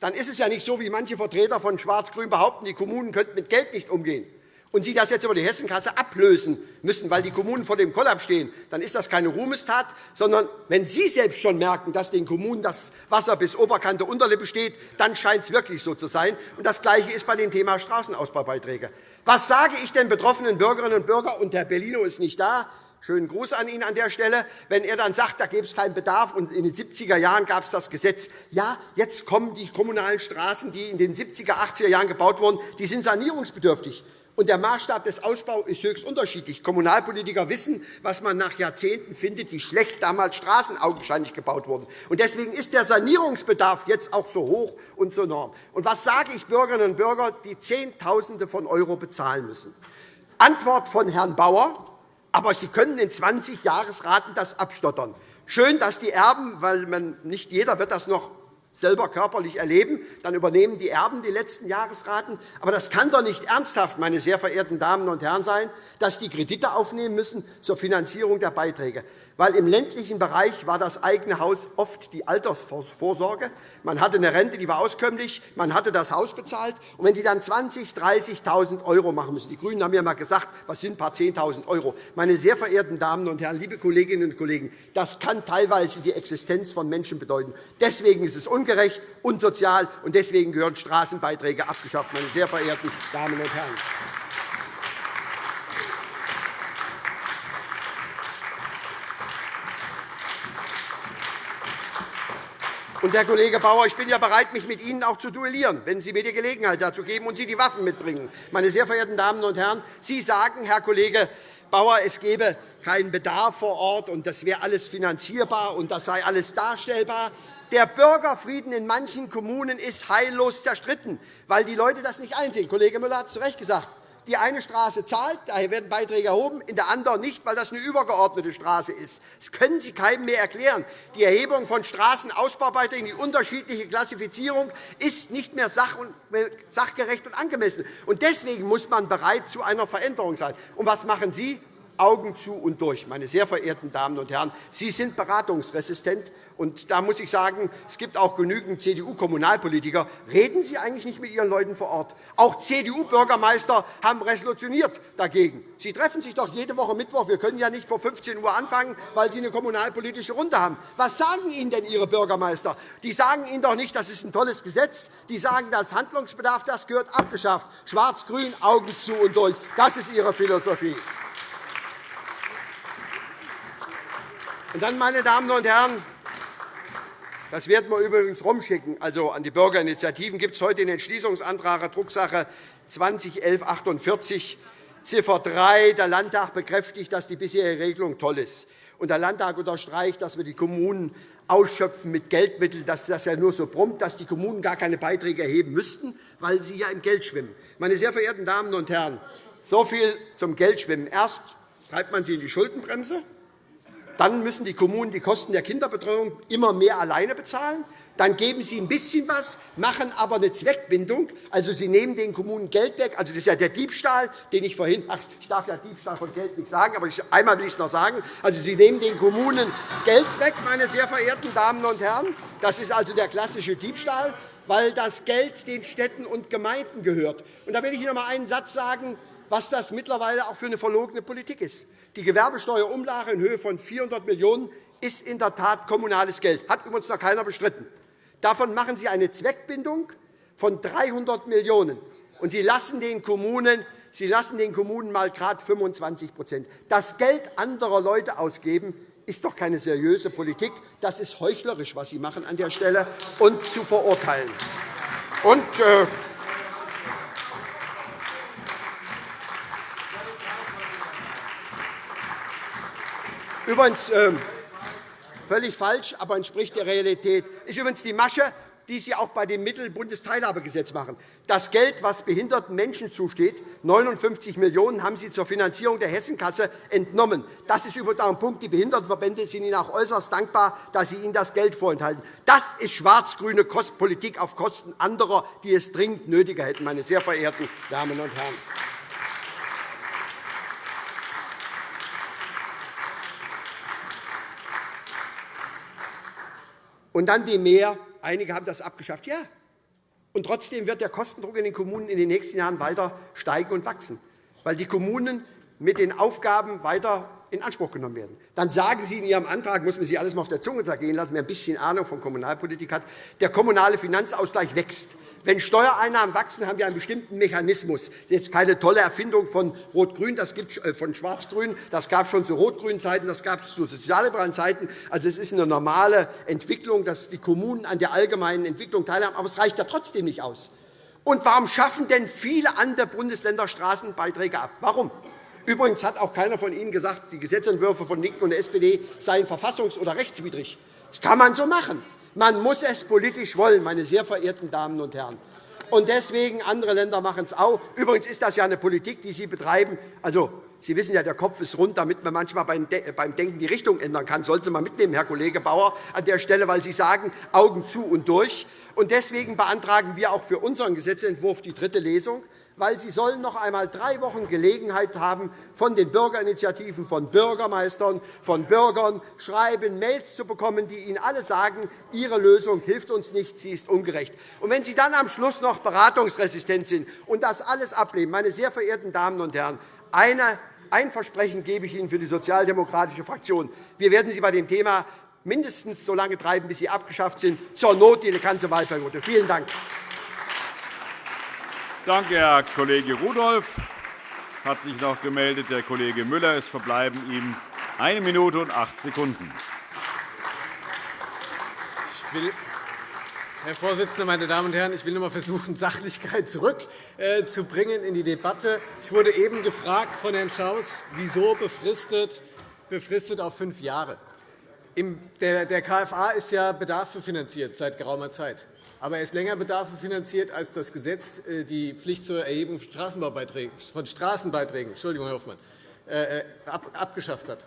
dann ist es ja nicht so, wie manche Vertreter von Schwarz-Grün behaupten, die Kommunen könnten mit Geld nicht umgehen und Sie das jetzt über die Hessenkasse ablösen müssen, weil die Kommunen vor dem Kollaps stehen, dann ist das keine Ruhmestat, sondern wenn Sie selbst schon merken, dass den Kommunen das Wasser bis Oberkante Unterlippe steht, dann scheint es wirklich so zu sein. Und das Gleiche ist bei dem Thema Straßenausbaubeiträge. Was sage ich den betroffenen Bürgerinnen und Bürgern? Und Herr Bellino ist nicht da. Schönen Gruß an ihn an der Stelle, wenn er dann sagt, da gäbe es keinen Bedarf und in den 70er Jahren gab es das Gesetz. Ja, jetzt kommen die kommunalen Straßen, die in den 70er, 80er Jahren gebaut wurden, die sind sanierungsbedürftig. Und der Maßstab des Ausbaus ist höchst unterschiedlich. Kommunalpolitiker wissen, was man nach Jahrzehnten findet, wie schlecht damals Straßen augenscheinlich gebaut wurden. Und deswegen ist der Sanierungsbedarf jetzt auch so hoch und so enorm. Und was sage ich Bürgerinnen und Bürgern, die Zehntausende von Euro bezahlen müssen? Antwort von Herrn Bauer. Aber Sie können in 20 Jahresraten das abstottern. Schön, dass die Erben, weil man, nicht jeder wird das noch selber körperlich erleben, dann übernehmen die Erben die letzten Jahresraten. Aber das kann doch nicht ernsthaft, meine sehr verehrten Damen und Herren, sein, dass die Kredite aufnehmen müssen zur Finanzierung der Beiträge weil im ländlichen Bereich war das eigene Haus oft die Altersvorsorge. Man hatte eine Rente, die war auskömmlich, man hatte das Haus bezahlt. Und wenn Sie dann 20.000, 30.000 € machen müssen, die GRÜNEN haben ja einmal gesagt, was sind ein paar 10.000 €, meine sehr verehrten Damen und Herren, liebe Kolleginnen und Kollegen, das kann teilweise die Existenz von Menschen bedeuten. Deswegen ist es ungerecht, unsozial, und deswegen gehören Straßenbeiträge abgeschafft, meine sehr verehrten Damen und Herren. Und, Herr Kollege Bauer, ich bin ja bereit, mich mit Ihnen auch zu duellieren, wenn Sie mir die Gelegenheit dazu geben und Sie die Waffen mitbringen. Meine sehr verehrten Damen und Herren, Sie sagen, Herr Kollege Bauer, es gebe keinen Bedarf vor Ort, und das wäre alles finanzierbar und das sei alles darstellbar. Der Bürgerfrieden in manchen Kommunen ist heillos zerstritten, weil die Leute das nicht einsehen. Kollege Müller hat es zu Recht gesagt. Die eine Straße zahlt, daher werden Beiträge erhoben, in der anderen nicht, weil das eine übergeordnete Straße ist. Das können Sie keinem mehr erklären. Die Erhebung von Straßenausbaubeiträgen, die unterschiedliche Klassifizierung ist nicht mehr sachgerecht und angemessen. Deswegen muss man bereit zu einer Veränderung sein. Und was machen Sie? Augen zu und durch. Meine sehr verehrten Damen und Herren, Sie sind beratungsresistent. Und da muss ich sagen, es gibt auch genügend CDU-Kommunalpolitiker. Reden Sie eigentlich nicht mit Ihren Leuten vor Ort? Auch CDU-Bürgermeister haben resolutioniert dagegen. Sie treffen sich doch jede Woche Mittwoch. Wir können ja nicht vor 15 Uhr anfangen, weil Sie eine kommunalpolitische Runde haben. Was sagen Ihnen denn Ihre Bürgermeister? Die sagen Ihnen doch nicht, das ist ein tolles Gesetz. Die sagen, das Handlungsbedarf das gehört abgeschafft. Schwarz-Grün, Augen zu und durch. Das ist Ihre Philosophie. Und dann, meine Damen und Herren, das werden wir übrigens rumschicken. Also an die Bürgerinitiativen gibt es heute den Entschließungsantrag Drucksache 201148 Ziffer 3. Der Landtag bekräftigt, dass die bisherige Regelung toll ist. Und der Landtag unterstreicht, dass wir die Kommunen ausschöpfen mit Geldmitteln, dass das ja nur so prompt, dass die Kommunen gar keine Beiträge erheben müssten, weil sie ja im Geld schwimmen. Meine sehr verehrten Damen und Herren, so viel zum Geldschwimmen. Erst treibt man sie in die Schuldenbremse, dann müssen die Kommunen die Kosten der Kinderbetreuung immer mehr alleine bezahlen. Dann geben Sie ein bisschen was, machen aber eine Zweckbindung. Also, Sie nehmen den Kommunen Geld weg. Also, das ist ja der Diebstahl, den ich vorhin ach, ich darf ja Diebstahl von Geld nicht sagen, aber einmal will ich es noch sagen. Also, Sie nehmen den Kommunen Geld weg, meine sehr verehrten Damen und Herren. Das ist also der klassische Diebstahl, weil das Geld den Städten und Gemeinden gehört. Und da will ich Ihnen noch einmal einen Satz sagen, was das mittlerweile auch für eine verlogene Politik ist. Die Gewerbesteuerumlage in Höhe von 400 Millionen € ist in der Tat kommunales Geld. Hat übrigens noch keiner bestritten. Davon machen Sie eine Zweckbindung von 300 Millionen €. Und Sie lassen den Kommunen Sie lassen den Kommunen mal gerade 25% Das Geld anderer Leute ausgeben, ist doch keine seriöse Politik. Das ist heuchlerisch, was Sie machen an der Stelle und zu verurteilen. Und, äh, Übrigens ähm, völlig falsch, aber entspricht der Realität. ist übrigens die Masche, die Sie auch bei dem Mittelbundesteilhabegesetz machen. Das Geld, das behinderten Menschen zusteht, 59 Millionen € haben Sie zur Finanzierung der Hessenkasse entnommen. Das ist übrigens auch ein Punkt. Die Behindertenverbände sind Ihnen auch äußerst dankbar, dass Sie ihnen das Geld vorenthalten. Das ist schwarz-grüne Politik auf Kosten anderer, die es dringend nötiger hätten, meine sehr verehrten Damen und Herren. Und dann die Mehr. Einige haben das abgeschafft. Ja. Und trotzdem wird der Kostendruck in den Kommunen in den nächsten Jahren weiter steigen und wachsen, weil die Kommunen mit den Aufgaben weiter in Anspruch genommen werden. Dann sagen Sie in Ihrem Antrag, muss man sich alles mal auf der Zunge zergehen lassen, wer ein bisschen Ahnung von Kommunalpolitik hat, der kommunale Finanzausgleich wächst. Wenn Steuereinnahmen wachsen, haben wir einen bestimmten Mechanismus. Das ist jetzt keine tolle Erfindung von Rot-Grün, das gibt äh, von Schwarz-Grün. Das gab es schon zu rot-grünen Zeiten, das gab es zu sozialliberalen Zeiten. Also, es ist eine normale Entwicklung, dass die Kommunen an der allgemeinen Entwicklung teilhaben. Aber es reicht ja trotzdem nicht aus. Und warum schaffen denn viele andere Bundesländer Straßenbeiträge ab? Warum? Übrigens hat auch keiner von Ihnen gesagt, die Gesetzentwürfe von LINKEN und der SPD seien verfassungs- oder rechtswidrig. Das kann man so machen. Man muss es politisch wollen, meine sehr verehrten Damen und Herren. Und deswegen andere Länder machen es auch. Übrigens ist das ja eine Politik, die Sie betreiben. Also, Sie wissen ja, der Kopf ist rund, damit man manchmal beim Denken die Richtung ändern kann. Sollte Sie mal mitnehmen, Herr Kollege Bauer, an der Stelle, weil Sie sagen, Augen zu und durch. Und deswegen beantragen wir auch für unseren Gesetzentwurf die dritte Lesung weil Sie sollen noch einmal drei Wochen Gelegenheit haben, von den Bürgerinitiativen, von Bürgermeistern, von Bürgern Schreiben, Mails zu bekommen, die Ihnen alle sagen, Ihre Lösung hilft uns nicht, sie ist ungerecht. Und wenn Sie dann am Schluss noch beratungsresistent sind und das alles ablehnen, meine sehr verehrten Damen und Herren, eine, ein Versprechen gebe ich Ihnen für die sozialdemokratische Fraktion. Wir werden Sie bei dem Thema mindestens so lange treiben, bis Sie abgeschafft sind, zur Not die ganze Wahlperiode. Vielen Dank. Danke, Herr Kollege Rudolph. Hat sich noch gemeldet der Kollege Müller. Es verbleiben ihm eine Minute und acht Sekunden. Herr Vorsitzender, meine Damen und Herren! Ich will noch einmal versuchen, Sachlichkeit zurückzubringen in die Debatte. Ich wurde eben gefragt von Herrn Schaus, wieso befristet, befristet auf fünf Jahre. Der KFA ist ja bedarfsfinanziert seit geraumer Zeit aber er ist länger Bedarfe finanziert, als das Gesetz äh, die Pflicht zur Erhebung von Straßenbeiträgen Entschuldigung, Herr Hoffmann, äh, äh, abgeschafft hat.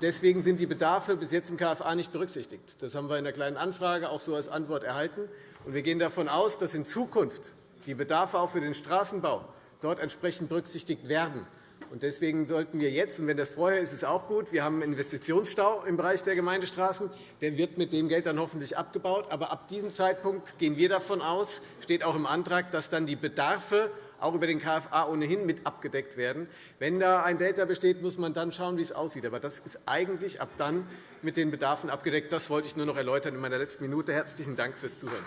Deswegen sind die Bedarfe bis jetzt im KFA nicht berücksichtigt. Das haben wir in der Kleinen Anfrage auch so als Antwort erhalten. Wir gehen davon aus, dass in Zukunft die Bedarfe auch für den Straßenbau dort entsprechend berücksichtigt werden. Deswegen sollten wir jetzt, und wenn das vorher ist, ist es auch gut, wir haben einen Investitionsstau im Bereich der Gemeindestraßen. Der wird mit dem Geld dann hoffentlich abgebaut. Aber ab diesem Zeitpunkt gehen wir davon aus, steht auch im Antrag, dass dann die Bedarfe auch über den KFA ohnehin mit abgedeckt werden. Wenn da ein Delta besteht, muss man dann schauen, wie es aussieht. Aber das ist eigentlich ab dann mit den Bedarfen abgedeckt. Das wollte ich nur noch erläutern in meiner letzten Minute. Herzlichen Dank fürs Zuhören.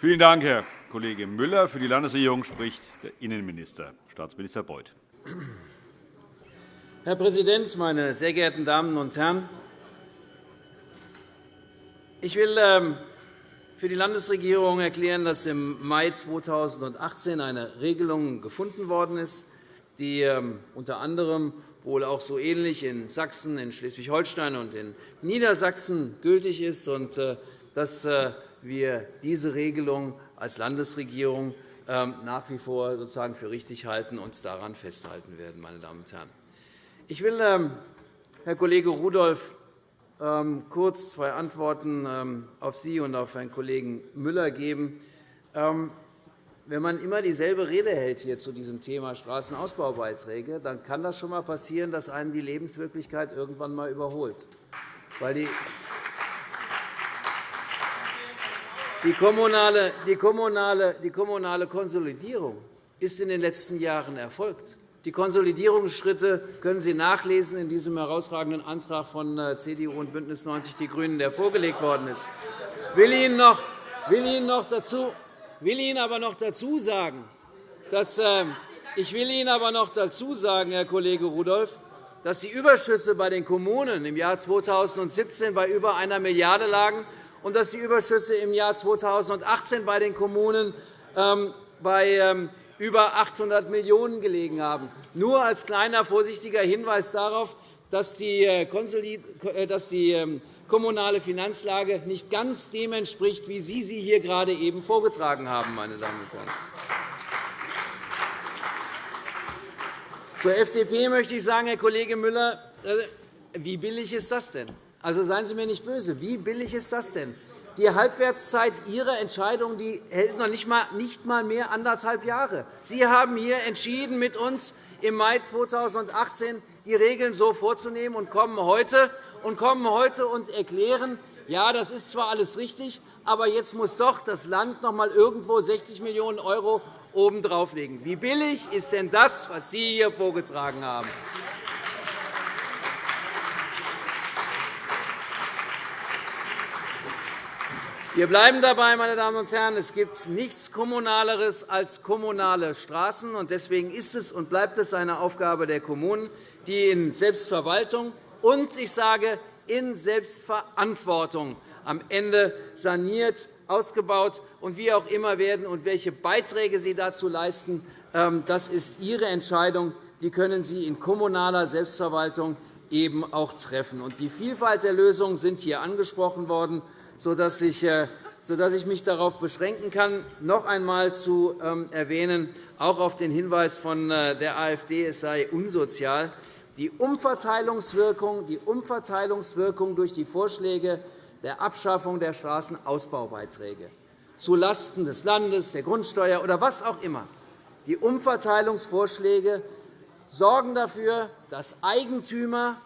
Vielen Dank, Herr Kollege Müller. Für die Landesregierung spricht der Innenminister, Staatsminister Beuth. Herr Präsident, meine sehr geehrten Damen und Herren! Ich will ähm, für die Landesregierung erklären, dass im Mai 2018 eine Regelung gefunden worden ist, die ähm, unter anderem wohl auch so ähnlich in Sachsen, in Schleswig-Holstein und in Niedersachsen gültig ist, und äh, dass äh, wir diese Regelung als Landesregierung nach wie vor sozusagen für richtig halten und daran festhalten werden. Meine Damen und Herren. Ich will, ähm, Herr Kollege Rudolph, ähm, kurz zwei Antworten auf Sie und auf Herrn Kollegen Müller geben. Wenn man immer dieselbe Rede hält hier zu diesem Thema Straßenausbaubeiträge, dann kann das schon einmal passieren, dass einen die Lebenswirklichkeit irgendwann einmal überholt. Weil die Die kommunale, die, kommunale, die kommunale Konsolidierung ist in den letzten Jahren erfolgt. Die Konsolidierungsschritte können Sie nachlesen in diesem herausragenden Antrag von äh, CDU und BÜNDNIS 90 die GRÜNEN, der vorgelegt worden ist. Ich will Ihnen noch, will Ihnen noch dazu, will Ihnen aber noch dazu sagen, dass, äh, ich will Ihnen aber noch dazu sagen, Herr Kollege Rudolph, dass die Überschüsse bei den Kommunen im Jahr 2017 bei über einer Milliarde lagen und dass die Überschüsse im Jahr 2018 bei den Kommunen ähm, bei ähm, über 800 Millionen € gelegen haben. Nur als kleiner vorsichtiger Hinweis darauf, dass die äh, äh, ähm, kommunale Finanzlage nicht ganz dem entspricht, wie Sie sie hier gerade eben vorgetragen haben. Meine Damen und Herren. Zur FDP möchte ich sagen, Herr Kollege Müller, äh, wie billig ist das denn? Also seien Sie mir nicht böse. Wie billig ist das denn? Die Halbwertszeit Ihrer Entscheidung die hält noch nicht einmal mehr anderthalb Jahre. Sie haben hier entschieden, mit uns im Mai 2018 die Regeln so vorzunehmen und kommen heute und kommen heute und erklären, ja, das ist zwar alles richtig, aber jetzt muss doch das Land noch einmal irgendwo 60 Millionen € obendrauf legen. Wie billig ist denn das, was Sie hier vorgetragen haben? Wir bleiben dabei, meine Damen und Herren. Es gibt nichts Kommunaleres als kommunale Straßen. Deswegen ist es und bleibt es eine Aufgabe der Kommunen, die in Selbstverwaltung und, ich sage, in Selbstverantwortung am Ende saniert, ausgebaut und wie auch immer werden und welche Beiträge Sie dazu leisten, ähm, das ist Ihre Entscheidung. Die können Sie in kommunaler Selbstverwaltung eben auch treffen. Die Vielfalt der Lösungen sind hier angesprochen worden, sodass ich äh, mich darauf beschränken kann, noch einmal zu ähm, erwähnen, auch auf den Hinweis von äh, der AfD, es sei unsozial. Die Umverteilungswirkung, die Umverteilungswirkung durch die Vorschläge der Abschaffung der Straßenausbaubeiträge zulasten des Landes, der Grundsteuer oder was auch immer, die Umverteilungsvorschläge sorgen dafür, dass Eigentümer,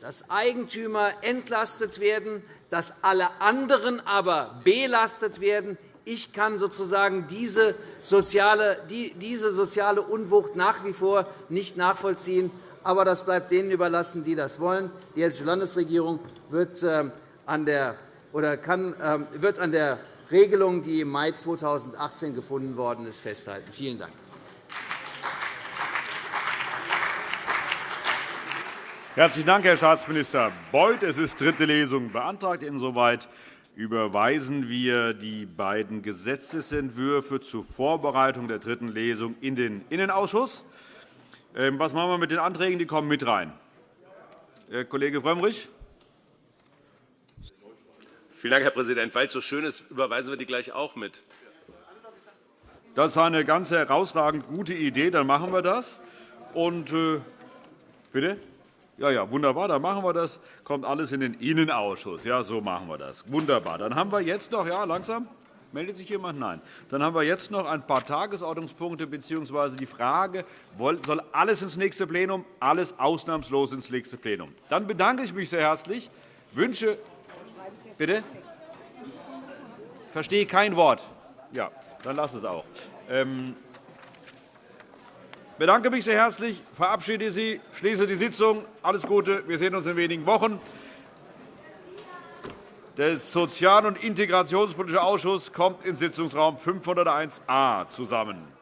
dass Eigentümer entlastet werden, dass alle anderen aber belastet werden. Ich kann sozusagen diese soziale, diese soziale Unwucht nach wie vor nicht nachvollziehen. Aber das bleibt denen überlassen, die das wollen. Die Hessische Landesregierung wird ähm, an der, oder kann, ähm, wird an der Regelung, die im Mai 2018 gefunden worden ist, festhalten. Vielen Dank. Herzlichen Dank, Herr Staatsminister Beuth. Es ist dritte Lesung beantragt. Insoweit überweisen wir die beiden Gesetzentwürfe zur Vorbereitung der dritten Lesung in den Innenausschuss. Ähm, was machen wir mit den Anträgen? Die kommen mit rein. Herr Kollege Frömmrich. Vielen Dank, Herr Präsident. Weil es so schön ist, überweisen wir die gleich auch mit. Das ist eine ganz herausragend gute Idee. Dann machen wir das. Und, äh, bitte? Ja, ja, wunderbar, dann machen wir das. Kommt alles in den Innenausschuss. Ja, so machen wir das. Wunderbar. Dann haben wir jetzt noch, ja, langsam. Meldet sich jemand? Nein. Dann haben wir jetzt noch ein paar Tagesordnungspunkte bzw. die Frage, soll alles ins nächste Plenum? Alles ausnahmslos ins nächste Plenum. Dann bedanke ich mich sehr herzlich. Wünsche Bitte? Verstehe kein Wort. Ja, dann lass es auch. Ähm, bedanke mich sehr herzlich, verabschiede Sie, schließe die Sitzung. Alles Gute. Wir sehen uns in wenigen Wochen. Der Sozial- und Integrationspolitische Ausschuss kommt in Sitzungsraum 501a zusammen.